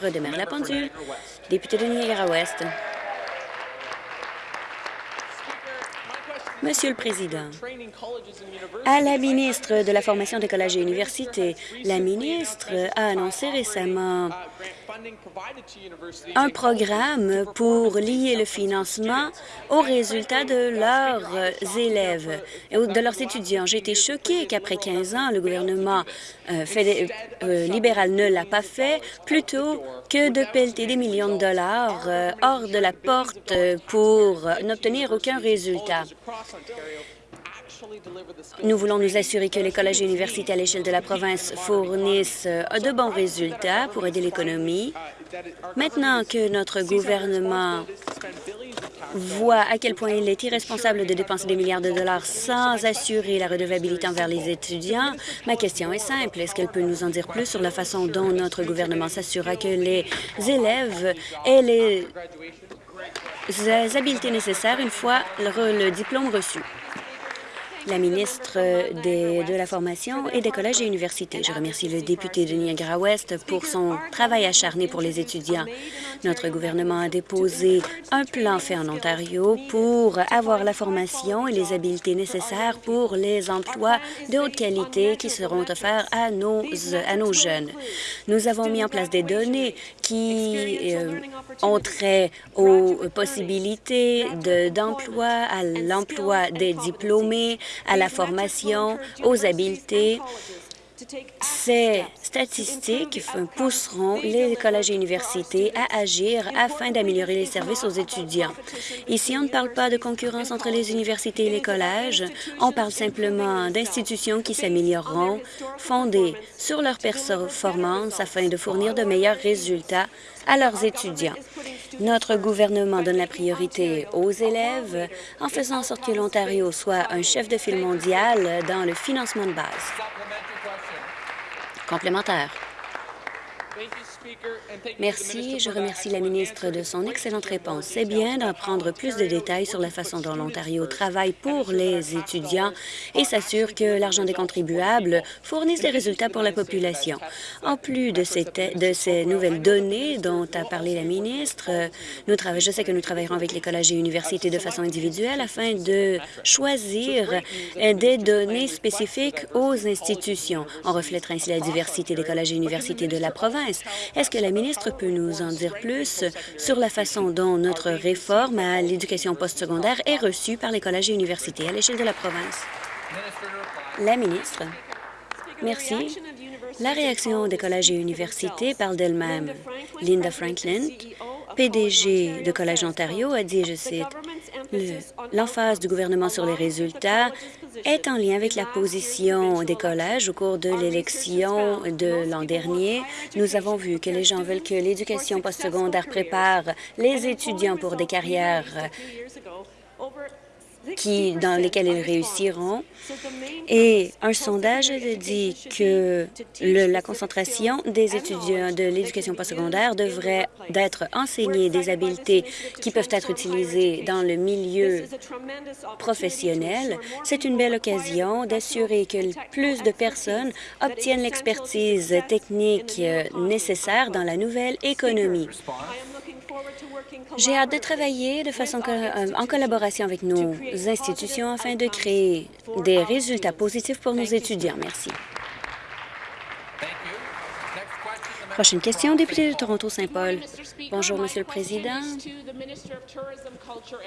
Redémarre la pendule. Député de Niagara-Ouest. Monsieur le Président, à la ministre de la Formation des collèges et universités, la ministre a annoncé récemment un programme pour lier le financement aux résultats de leurs élèves et de leurs étudiants. J'ai été choquée qu'après 15 ans, le gouvernement euh, euh, libéral ne l'a pas fait, plutôt que de pelleter des millions de dollars euh, hors de la porte pour n'obtenir aucun résultat. Nous voulons nous assurer que les collèges et universités à l'échelle de la province fournissent euh, de bons résultats pour aider l'économie. Maintenant que notre gouvernement voit à quel point il est irresponsable de dépenser des milliards de dollars sans assurer la redevabilité envers les étudiants, ma question est simple. Est-ce qu'elle peut nous en dire plus sur la façon dont notre gouvernement s'assurera que les élèves aient les habiletés nécessaires une fois le diplôme reçu? La ministre de la Formation et des collèges et universités. Je remercie le député de Niagara-Ouest pour son travail acharné pour les étudiants. Notre gouvernement a déposé un plan fait en Ontario pour avoir la formation et les habiletés nécessaires pour les emplois de haute qualité qui seront offerts à nos, à nos jeunes. Nous avons mis en place des données qui euh, ont trait aux possibilités d'emploi, à l'emploi des diplômés, à la formation, aux habiletés. Ces statistiques pousseront les collèges et universités à agir afin d'améliorer les services aux étudiants. Ici, on ne parle pas de concurrence entre les universités et les collèges, on parle simplement d'institutions qui s'amélioreront, fondées sur leur performance afin de fournir de meilleurs résultats à leurs étudiants. Notre gouvernement donne la priorité aux élèves en faisant en sorte que l'Ontario soit un chef de file mondial dans le financement de base. Complémentaire. Merci. Je remercie la ministre de son excellente réponse. C'est bien d'apprendre plus de détails sur la façon dont l'Ontario travaille pour les étudiants et s'assure que l'argent des contribuables fournisse des résultats pour la population. En plus de ces, de ces nouvelles données dont a parlé la ministre, nous je sais que nous travaillerons avec les collèges et universités de façon individuelle afin de choisir des données spécifiques aux institutions. On reflètera ainsi la diversité des collèges et universités de la province. Est-ce que la ministre peut nous en dire plus sur la façon dont notre réforme à l'éducation postsecondaire est reçue par les collèges et universités à l'échelle de la province? La ministre. Merci. La réaction des collèges et universités parle d'elle-même. Linda Franklin, PDG de Collège Ontario, a dit, je cite, l'emphase du gouvernement sur les résultats est en lien avec la position des collèges au cours de l'élection de l'an dernier. Nous avons vu que les gens veulent que l'éducation postsecondaire prépare les étudiants pour des carrières qui, dans lesquels ils réussiront. Et un sondage dit que la concentration des étudiants de l'éducation postsecondaire devrait d'être enseignée des habiletés qui peuvent être utilisées dans le milieu professionnel. C'est une belle occasion d'assurer que plus de personnes obtiennent l'expertise technique nécessaire dans la nouvelle économie. J'ai hâte de travailler de façon euh, en collaboration avec nos institutions afin de créer des résultats positifs pour nos étudiants. Merci. Prochaine question, député de Toronto-Saint-Paul. Bonjour, Monsieur le Président.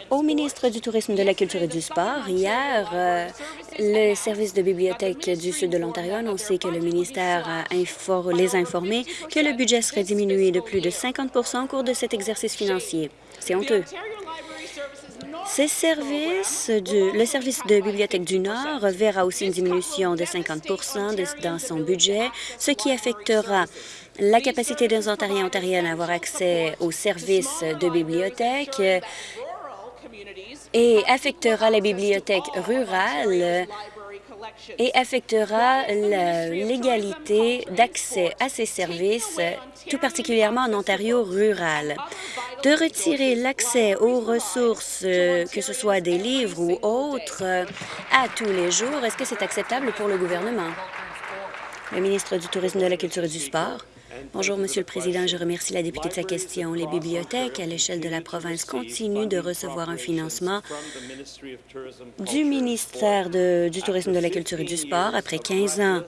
Au ministre du Tourisme, de la Culture et du Sport, hier, euh, le service de bibliothèque du sud de l'Ontario a annoncé que le ministère les a informés que le budget serait diminué de plus de 50% au cours de cet exercice financier. C'est honteux. Le service de Bibliothèque du Nord verra aussi une diminution de 50% dans son budget, ce qui affectera la capacité des Ontariens et Ontariennes à avoir accès aux services de bibliothèque et affectera la bibliothèque rurale et affectera l'égalité d'accès à ces services, tout particulièrement en Ontario rural. De retirer l'accès aux ressources, que ce soit des livres ou autres, à tous les jours, est-ce que c'est acceptable pour le gouvernement? Le ministre du Tourisme, de la Culture et du Sport. Bonjour, Monsieur le Président. Je remercie la députée de sa question. Les bibliothèques à l'échelle de la province continuent de recevoir un financement du ministère du Tourisme, de la Culture et du Sport après 15 ans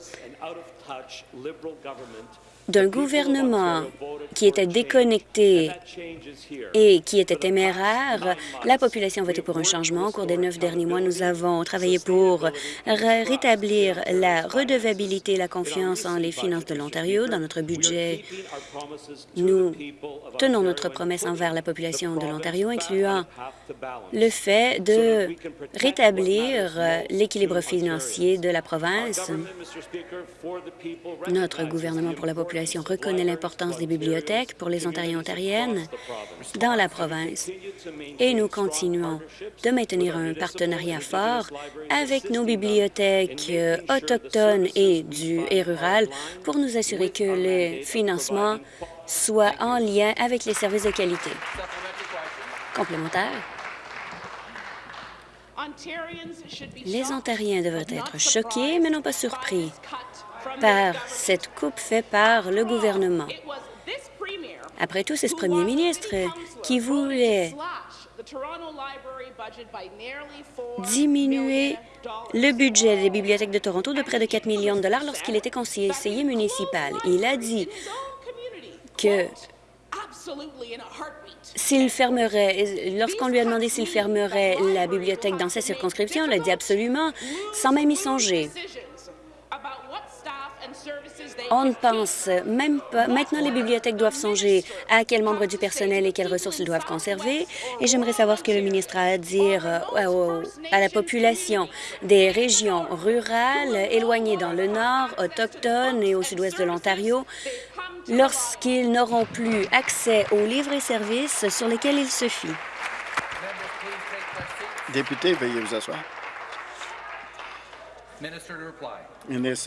d'un gouvernement qui était déconnecté et qui était téméraire, la population a voté pour un changement. Au cours des neuf derniers mois, nous avons travaillé pour rétablir la redevabilité et la confiance en les finances de l'Ontario. Dans notre budget, nous tenons notre promesse envers la population de l'Ontario, incluant le fait de rétablir l'équilibre financier de la province. Notre gouvernement pour la population reconnaît l'importance des bibliothèques pour les Ontariens et Ontariennes dans la province et nous continuons de maintenir un partenariat fort avec nos bibliothèques euh, autochtones et, du, et rurales pour nous assurer que le financement soit en lien avec les services de qualité. Complémentaire. Les Ontariens devraient être choqués, mais non pas surpris par cette coupe faite par le gouvernement. Après tout, c'est ce premier ministre qui voulait diminuer le budget des bibliothèques de Toronto de près de 4 millions de dollars lorsqu'il était conseiller municipal. Il a dit que s'il fermerait, lorsqu'on lui a demandé s'il fermerait la bibliothèque dans sa circonscription, il a dit absolument, sans même y songer. On ne pense même pas. Maintenant, les bibliothèques doivent songer à quels membres du personnel et quelles ressources ils doivent conserver. Et j'aimerais savoir ce que le ministre a à dire euh, à la population des régions rurales éloignées dans le nord, autochtones et au sud-ouest de l'Ontario lorsqu'ils n'auront plus accès aux livres et services sur lesquels ils se fient. Député, veuillez vous asseoir.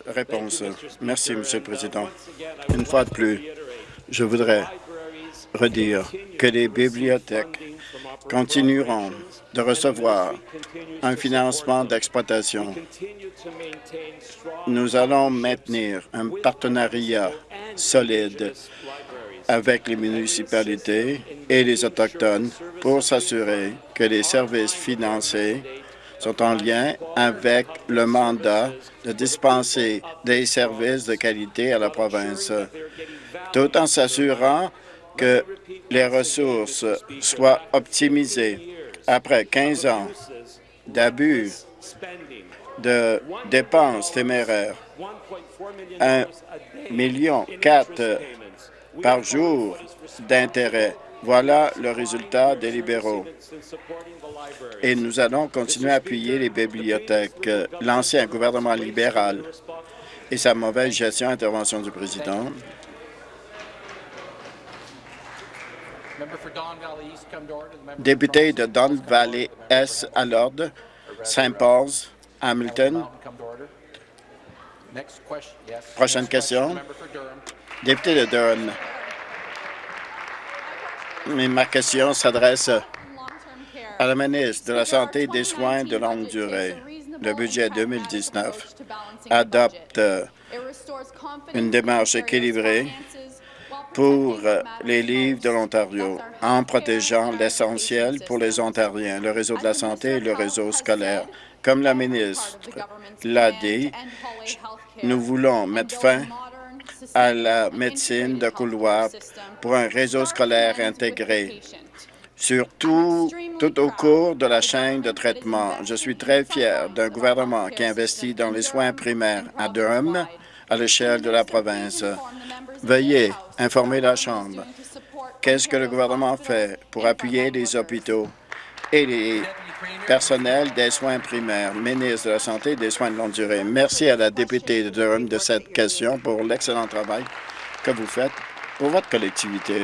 Réponse. Merci, Monsieur le Président. Une fois de plus, je voudrais redire que les bibliothèques continueront de recevoir un financement d'exploitation. Nous allons maintenir un partenariat solide avec les municipalités et les Autochtones pour s'assurer que les services financés sont en lien avec le mandat de dispenser des services de qualité à la province, tout en s'assurant que les ressources soient optimisées. Après 15 ans d'abus de dépenses téméraires, 1 million par jour d'intérêt. Voilà le résultat des libéraux. Et nous allons continuer à appuyer les bibliothèques. L'ancien gouvernement libéral et sa mauvaise gestion intervention du président. Député de Don Valley S à l'ordre, Saint Paul's, Hamilton. Prochaine question. Député de Durham. Ma question s'adresse à la ministre de la Santé et des Soins de longue durée. Le budget 2019 adopte une démarche équilibrée pour les livres de l'Ontario en protégeant l'essentiel pour les Ontariens, le réseau de la santé et le réseau scolaire. Comme la ministre l'a dit, nous voulons mettre fin à la médecine de couloir pour un réseau scolaire intégré. Surtout tout au cours de la chaîne de traitement, je suis très fier d'un gouvernement qui investit dans les soins primaires à Durham, à l'échelle de la province. Veuillez informer la Chambre. Qu'est-ce que le gouvernement fait pour appuyer les hôpitaux et les personnels des soins primaires, ministre de la Santé et des soins de longue durée. Merci à la députée de Durham de cette question pour l'excellent travail que vous faites pour votre collectivité.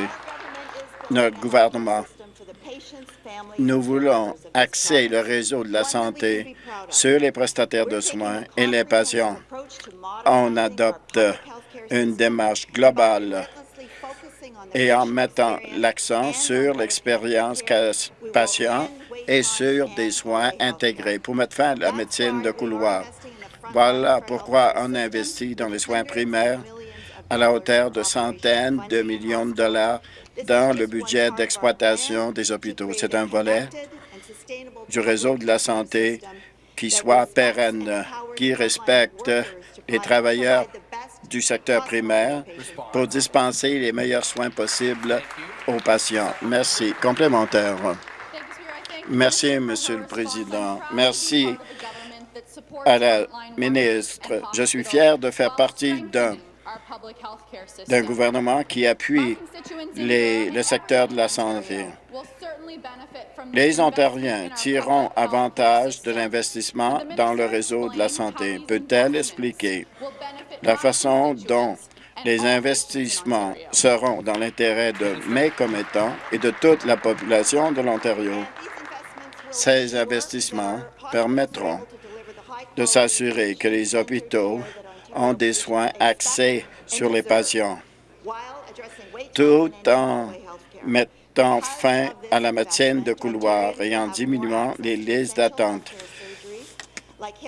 Notre gouvernement, nous voulons axer le réseau de la santé sur les prestataires de soins et les patients. On adopte une démarche globale et en mettant l'accent sur l'expérience patient et sur des soins intégrés pour mettre fin à la médecine de couloir. Voilà pourquoi on investit dans les soins primaires à la hauteur de centaines de millions de dollars dans le budget d'exploitation des hôpitaux. C'est un volet du réseau de la santé qui soit pérenne, qui respecte les travailleurs du secteur primaire pour dispenser les meilleurs soins possibles aux patients. Merci. Complémentaire. Merci, Monsieur le Président. Merci à la ministre. Je suis fier de faire partie d'un gouvernement qui appuie le secteur de la santé. Les Ontariens tireront avantage de l'investissement dans le réseau de la santé. Peut-elle expliquer la façon dont les investissements seront dans l'intérêt de mes commettants et de toute la population de l'Ontario? Ces investissements permettront de s'assurer que les hôpitaux ont des soins axés sur les patients, tout en mettant fin à la médecine de couloir et en diminuant les listes d'attente.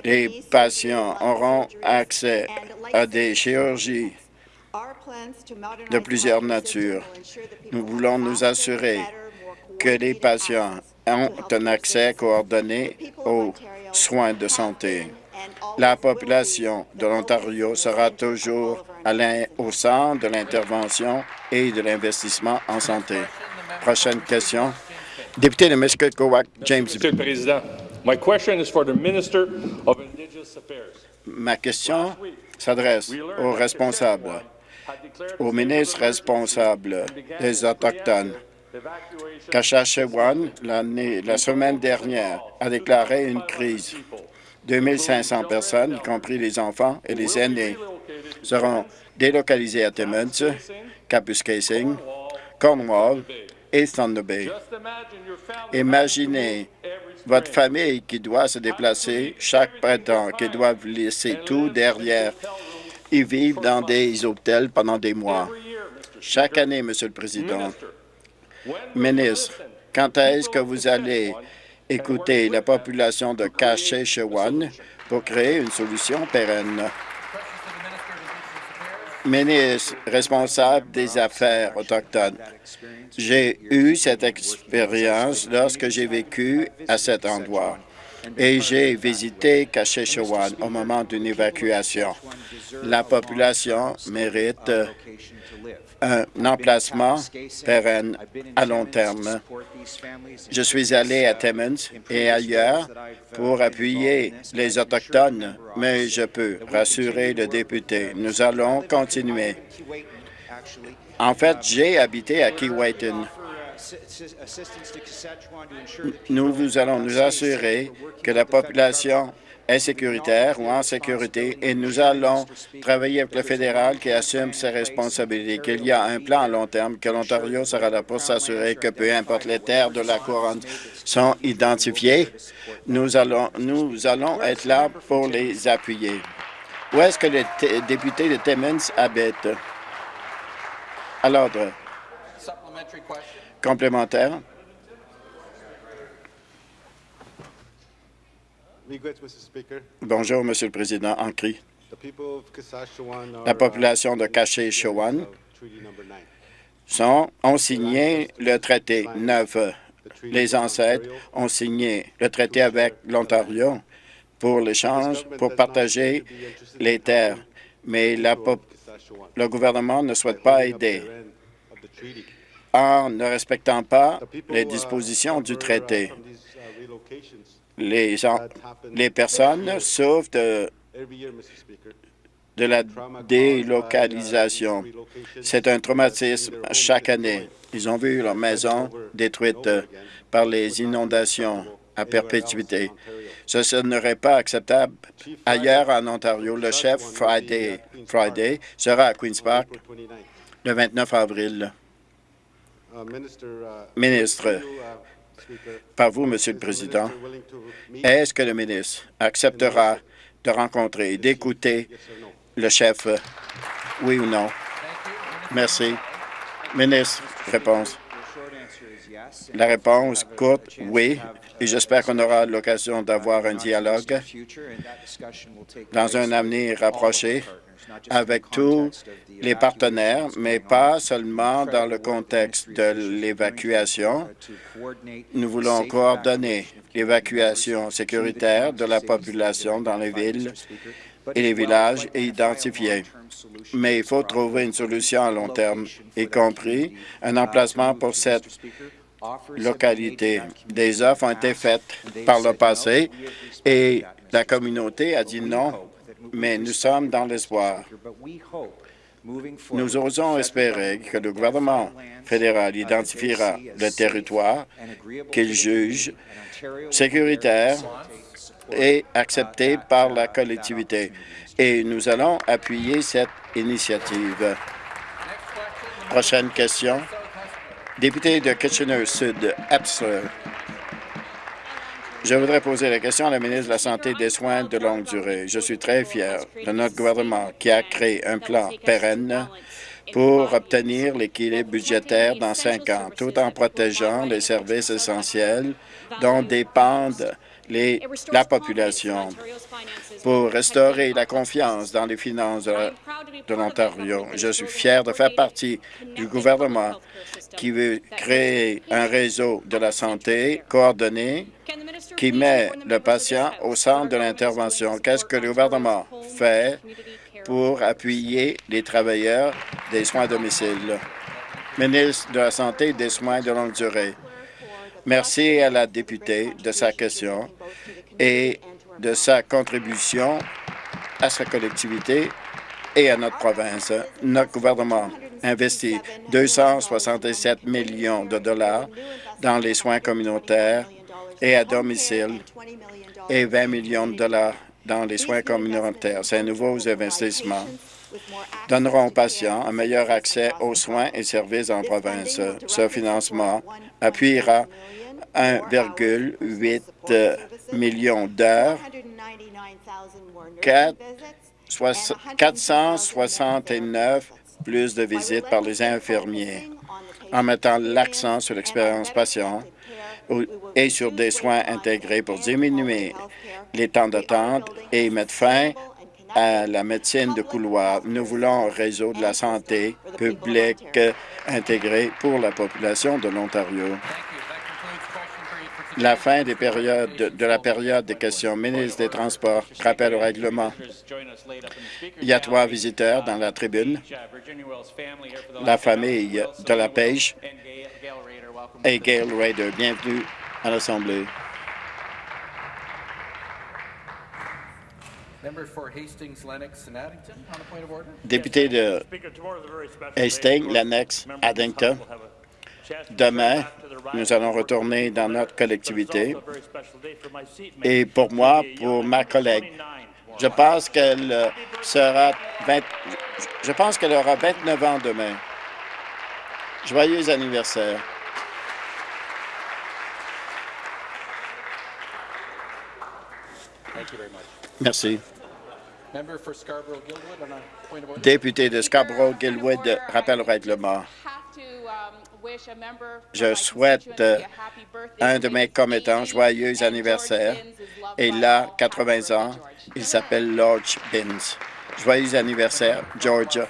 Les patients auront accès à des chirurgies de plusieurs natures. Nous voulons nous assurer que les patients ont un accès coordonné aux soins de santé. La population de l'Ontario sera toujours au centre de l'intervention et de l'investissement en santé. Prochaine question. Député de Musketaquoak, James. Monsieur le Président, my question is for the Minister of Indigenous Affairs. Ma question s'adresse aux responsables, au ministre responsable des Autochtones. Kashashewan, la semaine dernière, a déclaré une crise. 2500 personnes, y compris les enfants et les aînés, seront délocalisées à Timmins, Kapuskasing, Cornwall et Thunder Bay. Imaginez votre famille qui doit se déplacer chaque printemps, qui doivent laisser tout derrière. Ils vivent dans des hôtels pendant des mois. Chaque année, Monsieur le Président. Ministre, quand est-ce que vous allez écouter la population de Caché-Chewan pour créer une solution pérenne? Ministre responsable des Affaires autochtones, j'ai eu cette expérience lorsque j'ai vécu à cet endroit et j'ai visité Caché-Chewan au moment d'une évacuation. La population mérite un emplacement pérenne à long terme. Je suis allé à Timmins et ailleurs pour appuyer les Autochtones, mais je peux rassurer le député, nous allons continuer. En fait, j'ai habité à Keewatin. Nous, allons nous assurer que la population est sécuritaire ou en sécurité et nous allons travailler avec le fédéral qui assume ses responsabilités, qu'il y a un plan à long terme, que l'Ontario sera là pour s'assurer que peu importe les terres de la couronne sont identifiées, nous allons, nous allons être là pour les appuyer. Où est-ce que les députés de Timmins habitent? À l'ordre. Complémentaire. Bonjour, Monsieur le Président. En cri. La population de Caché-Chewan ont signé le traité 9. Les ancêtres ont signé le traité avec l'Ontario pour l'échange, pour partager les terres. Mais le gouvernement ne souhaite pas aider en ne respectant pas les dispositions du traité les, les personnes souffrent de, de la délocalisation. C'est un traumatisme chaque année. Ils ont vu leur maison détruite par les inondations à perpétuité. Ce, ce serait pas acceptable. Ailleurs en Ontario, le chef Friday, Friday sera à Queen's Park le 29 avril. Ministre, par vous, Monsieur le Président, est-ce que le ministre acceptera de rencontrer et d'écouter le chef, oui ou non? Merci. Ministre, réponse. La réponse courte, oui, et j'espère qu'on aura l'occasion d'avoir un dialogue dans un avenir rapproché avec tous les partenaires, mais pas seulement dans le contexte de l'évacuation. Nous voulons coordonner l'évacuation sécuritaire de la population dans les villes et les villages et identifier. Mais il faut trouver une solution à long terme, y compris un emplacement pour cette localité. Des offres ont été faites par le passé et la communauté a dit non mais nous sommes dans l'espoir. Nous osons espérer que le gouvernement fédéral identifiera le territoire qu'il juge sécuritaire et accepté par la collectivité. Et nous allons appuyer cette initiative. Prochaine question. Député de Kitchener-Sud, Epsom. Je voudrais poser la question à la ministre de la Santé et des Soins de longue durée. Je suis très fier de notre gouvernement qui a créé un plan pérenne pour obtenir l'équilibre budgétaire dans cinq ans, tout en protégeant les services essentiels dont dépendent les, la population pour restaurer la confiance dans les finances de, de l'Ontario. Je suis fier de faire partie du gouvernement qui veut créer un réseau de la santé coordonné qui met le patient au centre de l'intervention? Qu'est-ce que le gouvernement fait pour appuyer les travailleurs des soins à domicile? Ministre de la Santé et des soins de longue durée. Merci à la députée de sa question et de sa contribution à sa collectivité et à notre province. Notre gouvernement investit 267 millions de dollars dans les soins communautaires et à domicile et 20 millions de dollars dans les soins communautaires. Ces nouveaux investissements donneront aux patients un meilleur accès aux soins et services en province. Ce financement appuiera 1,8 euh, millions d'heures, 469 plus de visites par les infirmiers, en mettant l'accent sur l'expérience patient et sur des soins intégrés pour diminuer les temps d'attente et mettre fin à la médecine de couloir. Nous voulons un réseau de la santé publique intégré pour la population de l'Ontario. La fin des périodes, de la période des questions. Ministre des Transports, rappel au règlement. Il y a trois visiteurs dans la tribune. La famille de la pêche et Gail Raider. Bienvenue à l'Assemblée. Député de Hastings, Lennox, Addington. Demain, nous allons retourner dans notre collectivité. Et pour moi, pour ma collègue, je pense qu'elle sera 20, je pense qu'elle aura 29 ans demain. Joyeux anniversaire. Merci. Député de Scarborough-Gilwood, rappel au règlement. Je souhaite un de mes commettants joyeux anniversaire. Il a 80 ans. Il s'appelle Lodge Binns. Joyeux anniversaire, Georgia.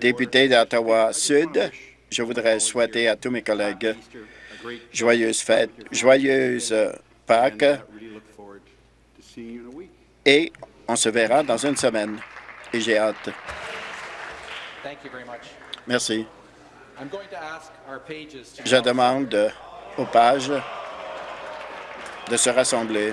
Député d'Ottawa-Sud, je voudrais souhaiter à tous mes collègues joyeuses fêtes, joyeuses Pâques et on se verra dans une semaine. Et j'ai hâte. Merci. Je demande aux pages de se rassembler.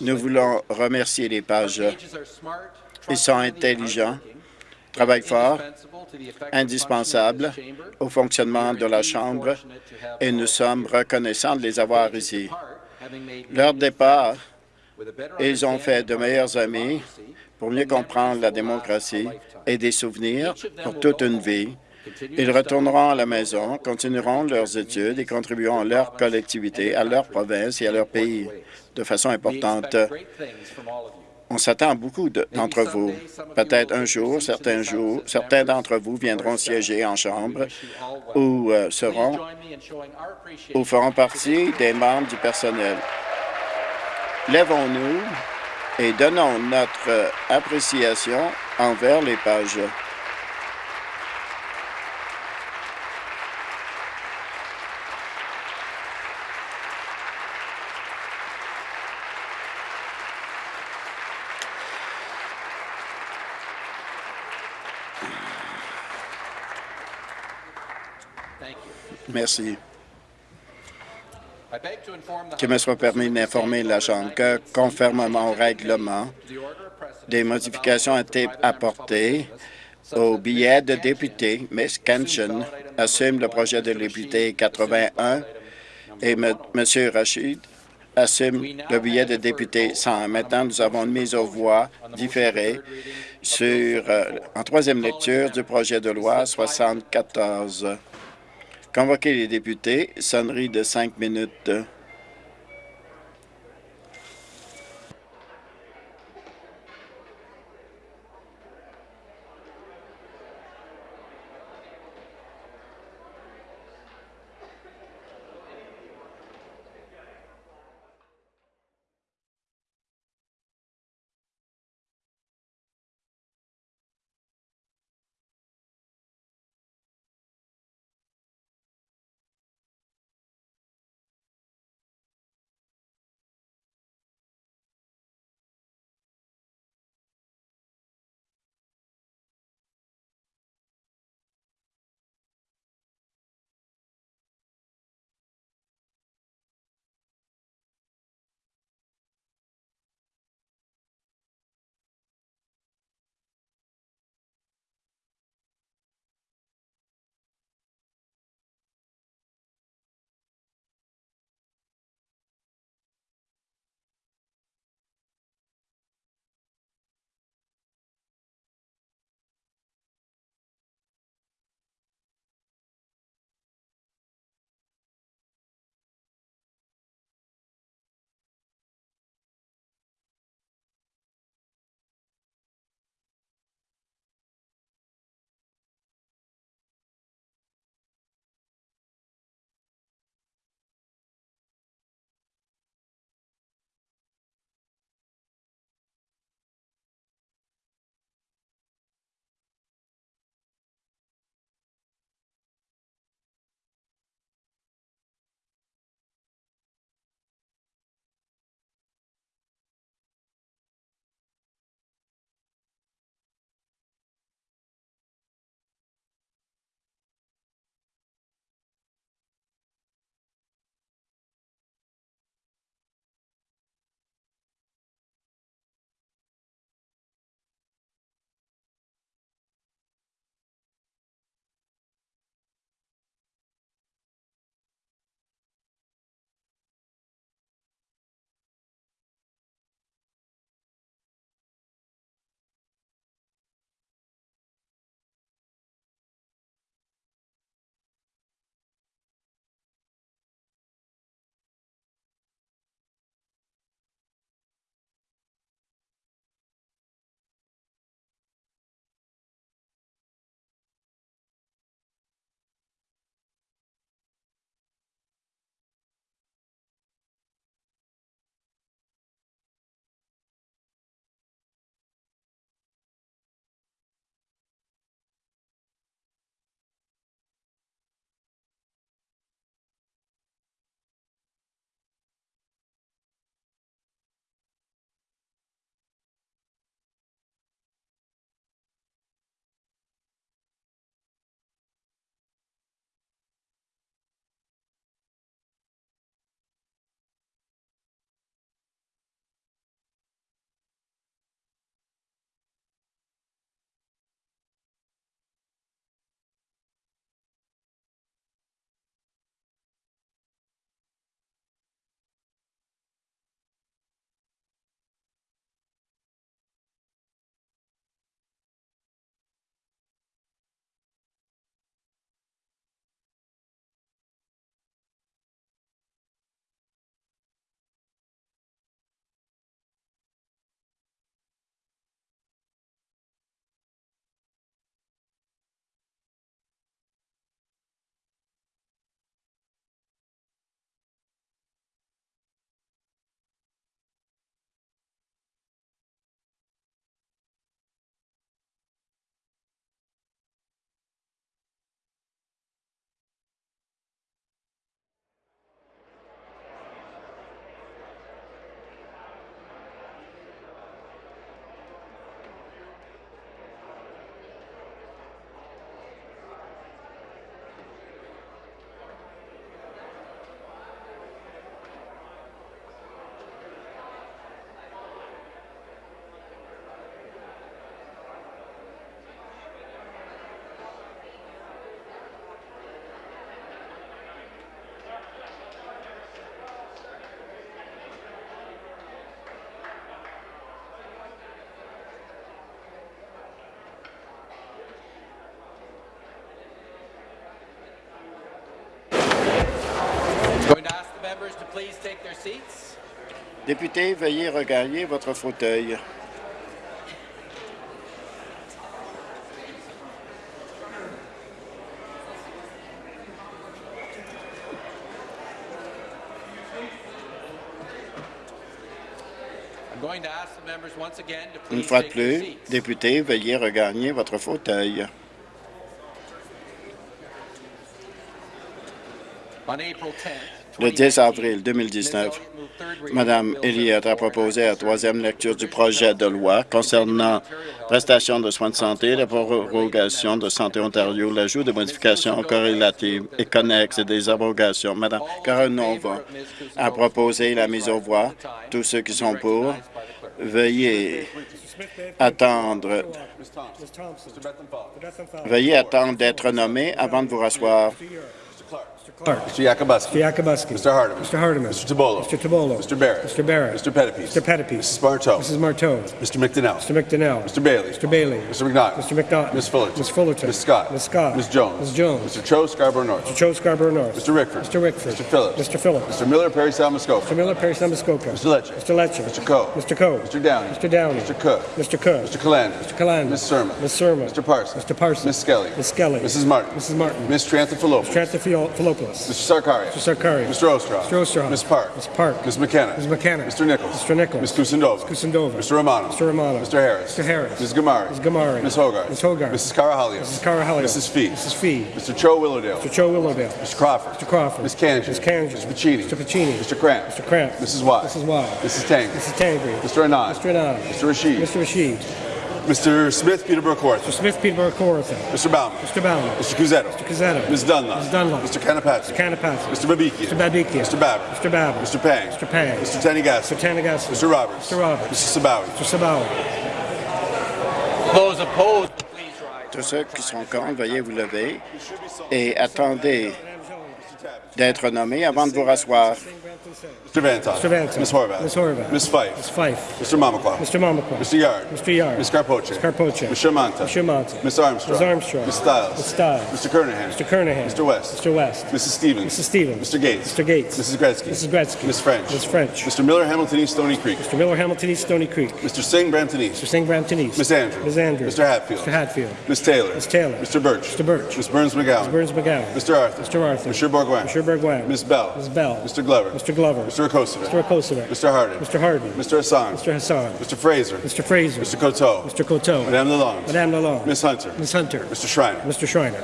Nous voulons remercier les pages. Ils sont intelligents, travaillent fort, indispensables au fonctionnement de la Chambre et nous sommes reconnaissants de les avoir ici. Leur départ, ils ont fait de meilleurs amis pour mieux comprendre la démocratie et des souvenirs pour toute une vie ils retourneront à la maison, continueront leurs études et contribueront à leur collectivité, à leur province et à leur pays de façon importante. On s'attend à beaucoup d'entre vous. Peut-être un jour, certains jours, certains d'entre vous viendront siéger en Chambre ou euh, seront ou feront partie des membres du personnel. Lèvons-nous et donnons notre appréciation envers les pages. Merci. Qu'il me soit permis d'informer la Chambre que, conformément au règlement, des modifications ont été apportées au billet de député. Ms. Kenshin assume le projet de député 81 et M. Rachid assume le billet de député 100. Maintenant, nous avons une mise aux voix différée sur, euh, en troisième lecture du projet de loi 74. Convoquer les députés, sonnerie de cinq minutes. Députés, veuillez regagner votre fauteuil. Une fois de plus, députés, veuillez regagner votre fauteuil. Le 10 avril 2019, Mme Elliott a proposé la troisième lecture du projet de loi concernant prestations de soins de santé, la prorogation de Santé Ontario, l'ajout de modifications corrélatives et connexes et des abrogations. Mme Caronova a proposé la mise aux voix. Tous ceux qui sont pour, veuillez attendre. Veuillez attendre d'être nommé avant de vous rasseoir. Clark. Mr. Yakubuski. Mr. Yakubuski. Mr. Hardeman. Mr. Hardeman. Mr. Tabolo. Mr. Tabolo. Mr. Barrett. Mr. Barrett. Mr. Pettipies. Mr. Pettipies. Mrs. Marteau. Mrs. Marteau. Mr. McDonnell. Mr. McDonnell. Mr. Bailey. Mr. Bailey. Mr. McNaught. Mr. McNaught. Ms. Fullerton. Ms. Fullerton. Ms. Scott. Ms. Scott. Ms. Jones. Ms. Jones. Mr. Cho Scarborough North. Mr. Joe Scarborough North. Mr. Rickford. Mr. Rickford. Mr. Phillips. Mr. Phillips. Mr. Miller Perry Salmascoca. Mr. Miller, Perry, Muskoka. Mr. Lecce. Mr. Lecce. Mr. Coe. Mr. Coe. Mr. Downey. Mr. Downey. Mr. Cook. Mr. Cook. Mr. Calandra. Mr. Calandra. Ms. Surma. Ms. Surma. Mr. Parsons. Mr. Parsons. Ms. Skelly. Ms. Skelly. Mrs. Martin. Mrs. Martin. Ms. Tranthopoulos. Tranthopoulos. Mr. Sarkaria. Mr. Sarkari. Mr. Ostroff. Mr. Ostroff. Ms. Park. Ms. Park. Ms. McKenna. Ms. McKenna. Mr. Nichols. Mr. Nichols. Ms. Kusindova. Kusindova. Mr. Romano. Mr. Romano. Mr. Harris. Mr. Harris. Ms. Gamari. Ms. Gamari. Ms. Hogarth. Ms. Hogarth. Mrs. Carahalios. Mrs. Carahalios. Mrs. Fee. Mrs. Fee. Mr. Cho Willowdale. Mr. Joe Willowdale. Mr. Crawford. Mr. Crawford. Ms. Kanji. Ms. Kanji. Mr. Pacini. Mr. Pacini. Mr. Cramp. Mr. Cramp. Mrs. Y. Mrs. Y. Mrs. Tang. Mrs. Tangri. Mr. Anand. Mr. Anand. Mr. Rashid. Mr. Rashid. Mr. Smith Peterborough Court. Mr. Smith, Peterborough, Kawartha. Mr. Bauman. Mr. Bauman. Mr. Cusetto. Mr. Cazzetto. Ms. Dunlop. Ms. Dunlop. Mr. Kanapatsu. Mr. Kanapatsu. Mr. Babikia. Mr. Babikia. Mr. Babbitt. Mr. Babbitt. Mr. Pang. Mr. Pang. Mr. Tanigas. Mr. Tanagassi. Mr. Roberts. Mr. Roberts. Mr. Sabawi. Mr. Sabawi. Those opposed, Tous ceux qui sont contre, veuillez vous lever et attendez d'être nommés avant de vous rasseoir. Mr. Vantoff. Mr. Vantoff. Ms. Horvath. Ms. Horvath. Ms. Fife. Ms. Fife. Mr. Mamakwa. Mr. Mamakwa. Mr. Yard. Mr. Yard. Ms. Carpoche. Ms. Carpoche. Mr. Manta. Mr. Manta. Ms. Armstrong. Ms. Armstrong. Ms. Stiles. Ms. Stiles. Mr. Kernahan. Mr. Kernahan. Mr. West. Mr. West. Mrs. Stevens. Mrs. Stevens. Mr. Gates. Mr. Gates. Mrs. Gretzky. Mrs. Gretzky. Ms. French. Ms. French. Mr. Miller Hamilton East Stony Creek. Mr. Miller, Hamilton East, Stony Creek. Mr. Singh Brampton East. Mr. Singh, Brampton East. Ms. Andrews. Ms. Andrews. Mr. Hatfield. Mr. Hatfield. Ms. Taylor. Ms. Taylor. Mr. Birch. Mr. Birch. Ms. Burns McGowan. Ms. Burns McGowan. Mr. Arthur. Mr. Arthur. Mr. Bourgoin. Mr. Bourgoin. Ms. Bell. Ms. Bell. Mr. Glover. Mr. Glover. Mr. Okosovic. Mr. Okosovic. Mr. Hardin. Mr. Harden. Mr. Hassan. Mr. Hassan. Mr. Fraser. Mr. Fraser. Mr. Coteau. Mr. Coteau. Madame Lalonde. Madame Lalonde. Ms. Hunter. Ms. Hunter. Mr. Schreiner. Mr. Schreiner.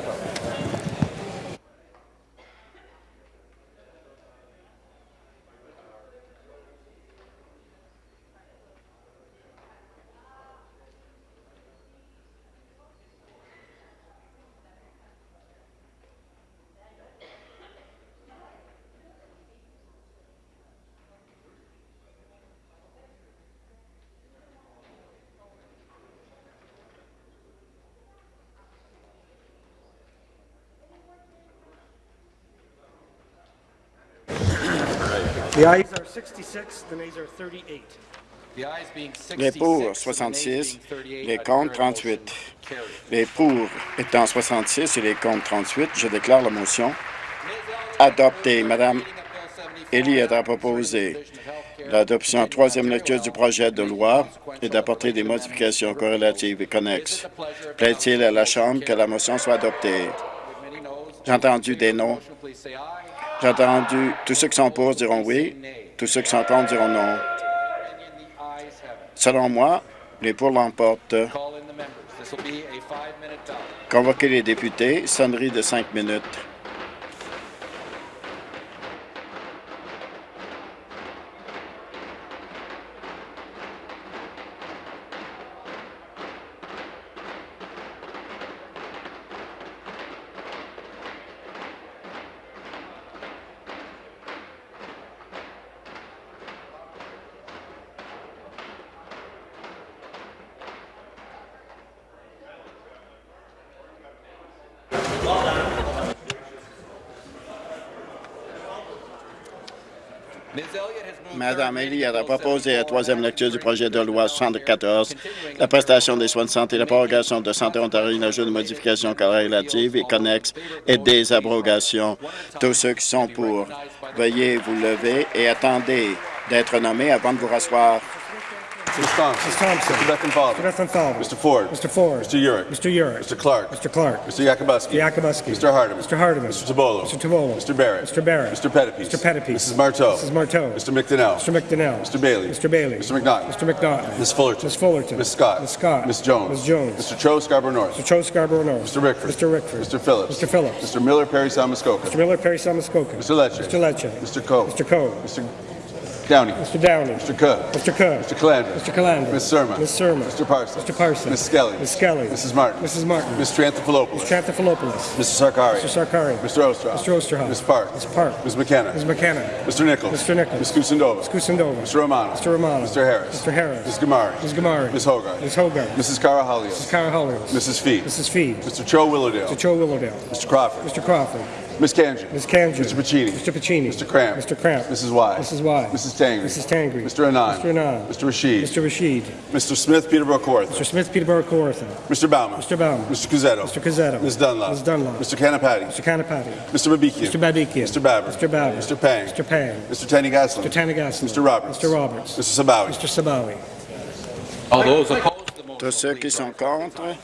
Les pour 66, les contre 38. Les pour étant 66 et les contre 38, je déclare la motion adoptée. Madame Elliott a proposé l'adoption en troisième lecture du projet de loi et d'apporter des modifications corrélatives et connexes. Plaît-il à la Chambre que la motion soit adoptée? J'ai entendu des non. J'ai entendu tous ceux qui sont pour diront oui, tous ceux qui sont contre diront non. Selon moi, les pour l'emportent. Convoquer les députés, sonnerie de cinq minutes. Elliott a proposé la troisième lecture du projet de loi 74, la prestation des soins de santé, la prorogation de Santé Ontario, l'ajout de modifications corrélatives et connexes et des abrogations. Tous ceux qui sont pour, veuillez vous lever et attendez d'être nommés avant de vous rasseoir. Ms. Thompson. Ms. Thompson. Mr. Bethenfather. Mr. Bethenfather. Mr. Ford. Mr. Ford. Mr. Urick. Mr. Urick. Mr. Clark. Mr. Clark. Mr. Yakubuski. Yakubuski. Mr. Hardeman. Mr. Hardeman. Mr. Tabolo. Mr. Tabolo. Mr. Barrett. Mr. Barrett. Mr. Pettipies. Mr. Pettipies. Mrs. Marteau. Mrs. Marteau. Mr. McDonnell. Mr. McDonnell. Mr. Bailey. Mr. Bailey. Mr. McNaughton. Mr. McNaughton. Ms. Fullerton. Ms. Fullerton. Ms. Scott. Ms. Scott. Ms. Jones. Ms. Jones. Mr. Cho Scarborough North. Mr. Cho Scarborough North. Mr. Rickford. Mr. Rickford. Mr. Phillips. Mr. Phillips. Mr. Miller Perry Salmuskoka. Mr. Miller Perry Salmuskoka. Mr. Lecce. Mr. Lecce. Mr. Coe. Mr. Coe. Mr. Downey. Mr. Downey. Mr. Cook. Mr. Cook. Mr. Calandra. Mr. Calandra. Ms. Surma. Ms. Surma. Mr. Parsons. Mr. Parsons. Ms. Skelly. Ms. Skelly. Mrs. Martin. Mrs. Martin. Ms. Tranthopoulos. Mr. Tranthophilopoulos. Mr. Sarkari. Mr. Sarkari. Mr. Osterhoff. Mr. Osterhoff. Ms. Park. Ms. Park. Ms. McKenna. Ms. McKenna. Mr. Nichols. Mr. Nichols. Ms. Kusindova. Ms. Kusindova. Mr. Romano. Mr. Romano. Mr. Harris. Mr. Harris. Ms. Gamari. Ms. Gamari. Ms. Hogarth. Ms. Hogarth. Mrs. Carahalios. Mrs. Cara Hollios. Mrs. Fee. Mrs. Fee. Mr. Cho Willowdale. Mr. Joe Willowdale. Mr. Crawford. Mr. Crawford. Ms. Kanji. Ms. Kanji. Mr. Pacini. Mr. Pacini. Mr. Cramp. Mr. Cramp. Mrs. Y. Mrs. Y. Mrs. Tangri. Mrs. Tangri. Mr. Anand. Mr. Anand. Mr. Rashid. Mr. Rashid. Mr. Smith Peterborough Kawartha. Mr. Smith Peterborough Kawartha. Mr. Bauman. Mr. Bauman. Mr. Cuzzetto. Mr. Cuzzetto. Ms. Dunlop. Ms. Dunlop. Mr. Canapati. Mr. Canapati. Mr. Babikian. Mr. Babikian. Mr. Babber. Mr. Babber. Mr. Pang. Mr. Pang. Mr. Tanny Gaslin. Mr. Tanagassi. Mr. Roberts. Mr. Roberts. Mr. Sabawi. Mr. Sabawi. All those opposed to the motion. Tous ceux qui sont contre,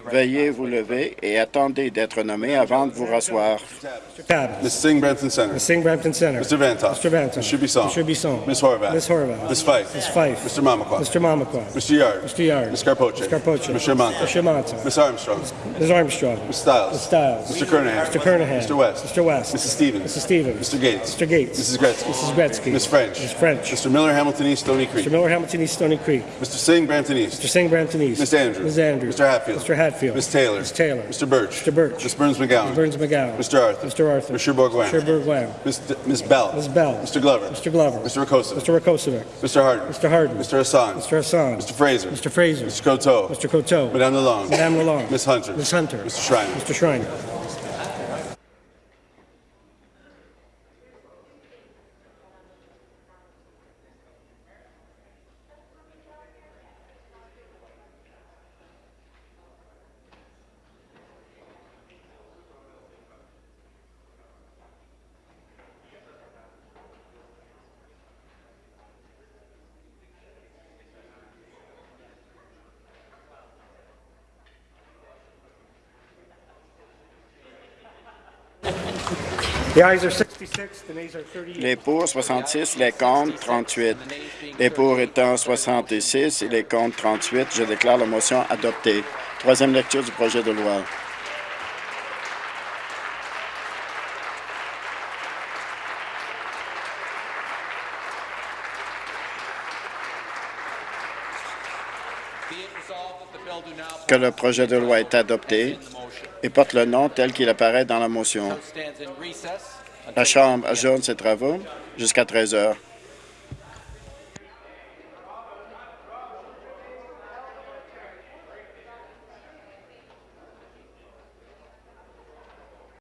veuillez vous lever et attendez d'être nommés avant de vous rasseoir. Mr. Tabbins. Ms. Singh Brampton Center. Ms. Singh Brampton Center. Mr. Vantoff. Mr. Vantoff. Mr. Bisson. Mr. Bisson. Ms. Horvath. Ms. Horvath. Ms. Fife. Ms. Fife. Mr. Mamakwa. Mr. Mamakwa. Mr. Yard. Mr. Yard. Ms. Carpoche. Ms. Carpoche. Mr. Manta. Mr. Manta. Ms. Armstrong. Ms. Armstrong. Ms. Stiles. Ms. Stiles. Mr. Kernahan. Mr. Kernahan. Mr. West. Mr. West. Mrs. Stevens. Mrs. Stevens. Mr. Gates. Mr. Gates. Mrs. Gretzky. Mrs. Gretzky. Ms. French. Ms. French. Mr. Miller Hamilton East Stony Creek. Mr. Miller Hamilton East Stony Creek. Mr. Singh Brampton East. Mr. Singh Brampton East. Ms. Andrews. Ms. Andrews. Mr. Hatfield. Mr. Hatfield. Ms. Taylor. Ms. Taylor. Mr. Birch. Mr. Birch. Ms. Burns McGowan. Ms. Burns McGowan. Mr. Arthur. Mr. Arthur. Mr. Bourguin. Mr. Bourguin. Ms. D- Ms. Bell. Ms. Bell. Mr. Glover. Mr. Glover. Mr. Rakosa. Mr. Rakosovic. Mr. Harden. Mr. Harden. Mr. Hassan. Mr. Hassan. Mr. Fraser. Mr. Fraser. Mr. Coteau. Mr. Coteau. Madame Lalonde. Madame Lalonde. Ms. Hunter. Ms. Hunter. Mr. Schreiner. Mr. Schreiner. Les pour 66, les contre 38. Les pour étant 66 et les contre 38, je déclare la motion adoptée. Troisième lecture du projet de loi. Que le projet de loi est adopté et porte le nom tel qu'il apparaît dans la motion. La Chambre ajourne ses travaux jusqu'à 13 heures.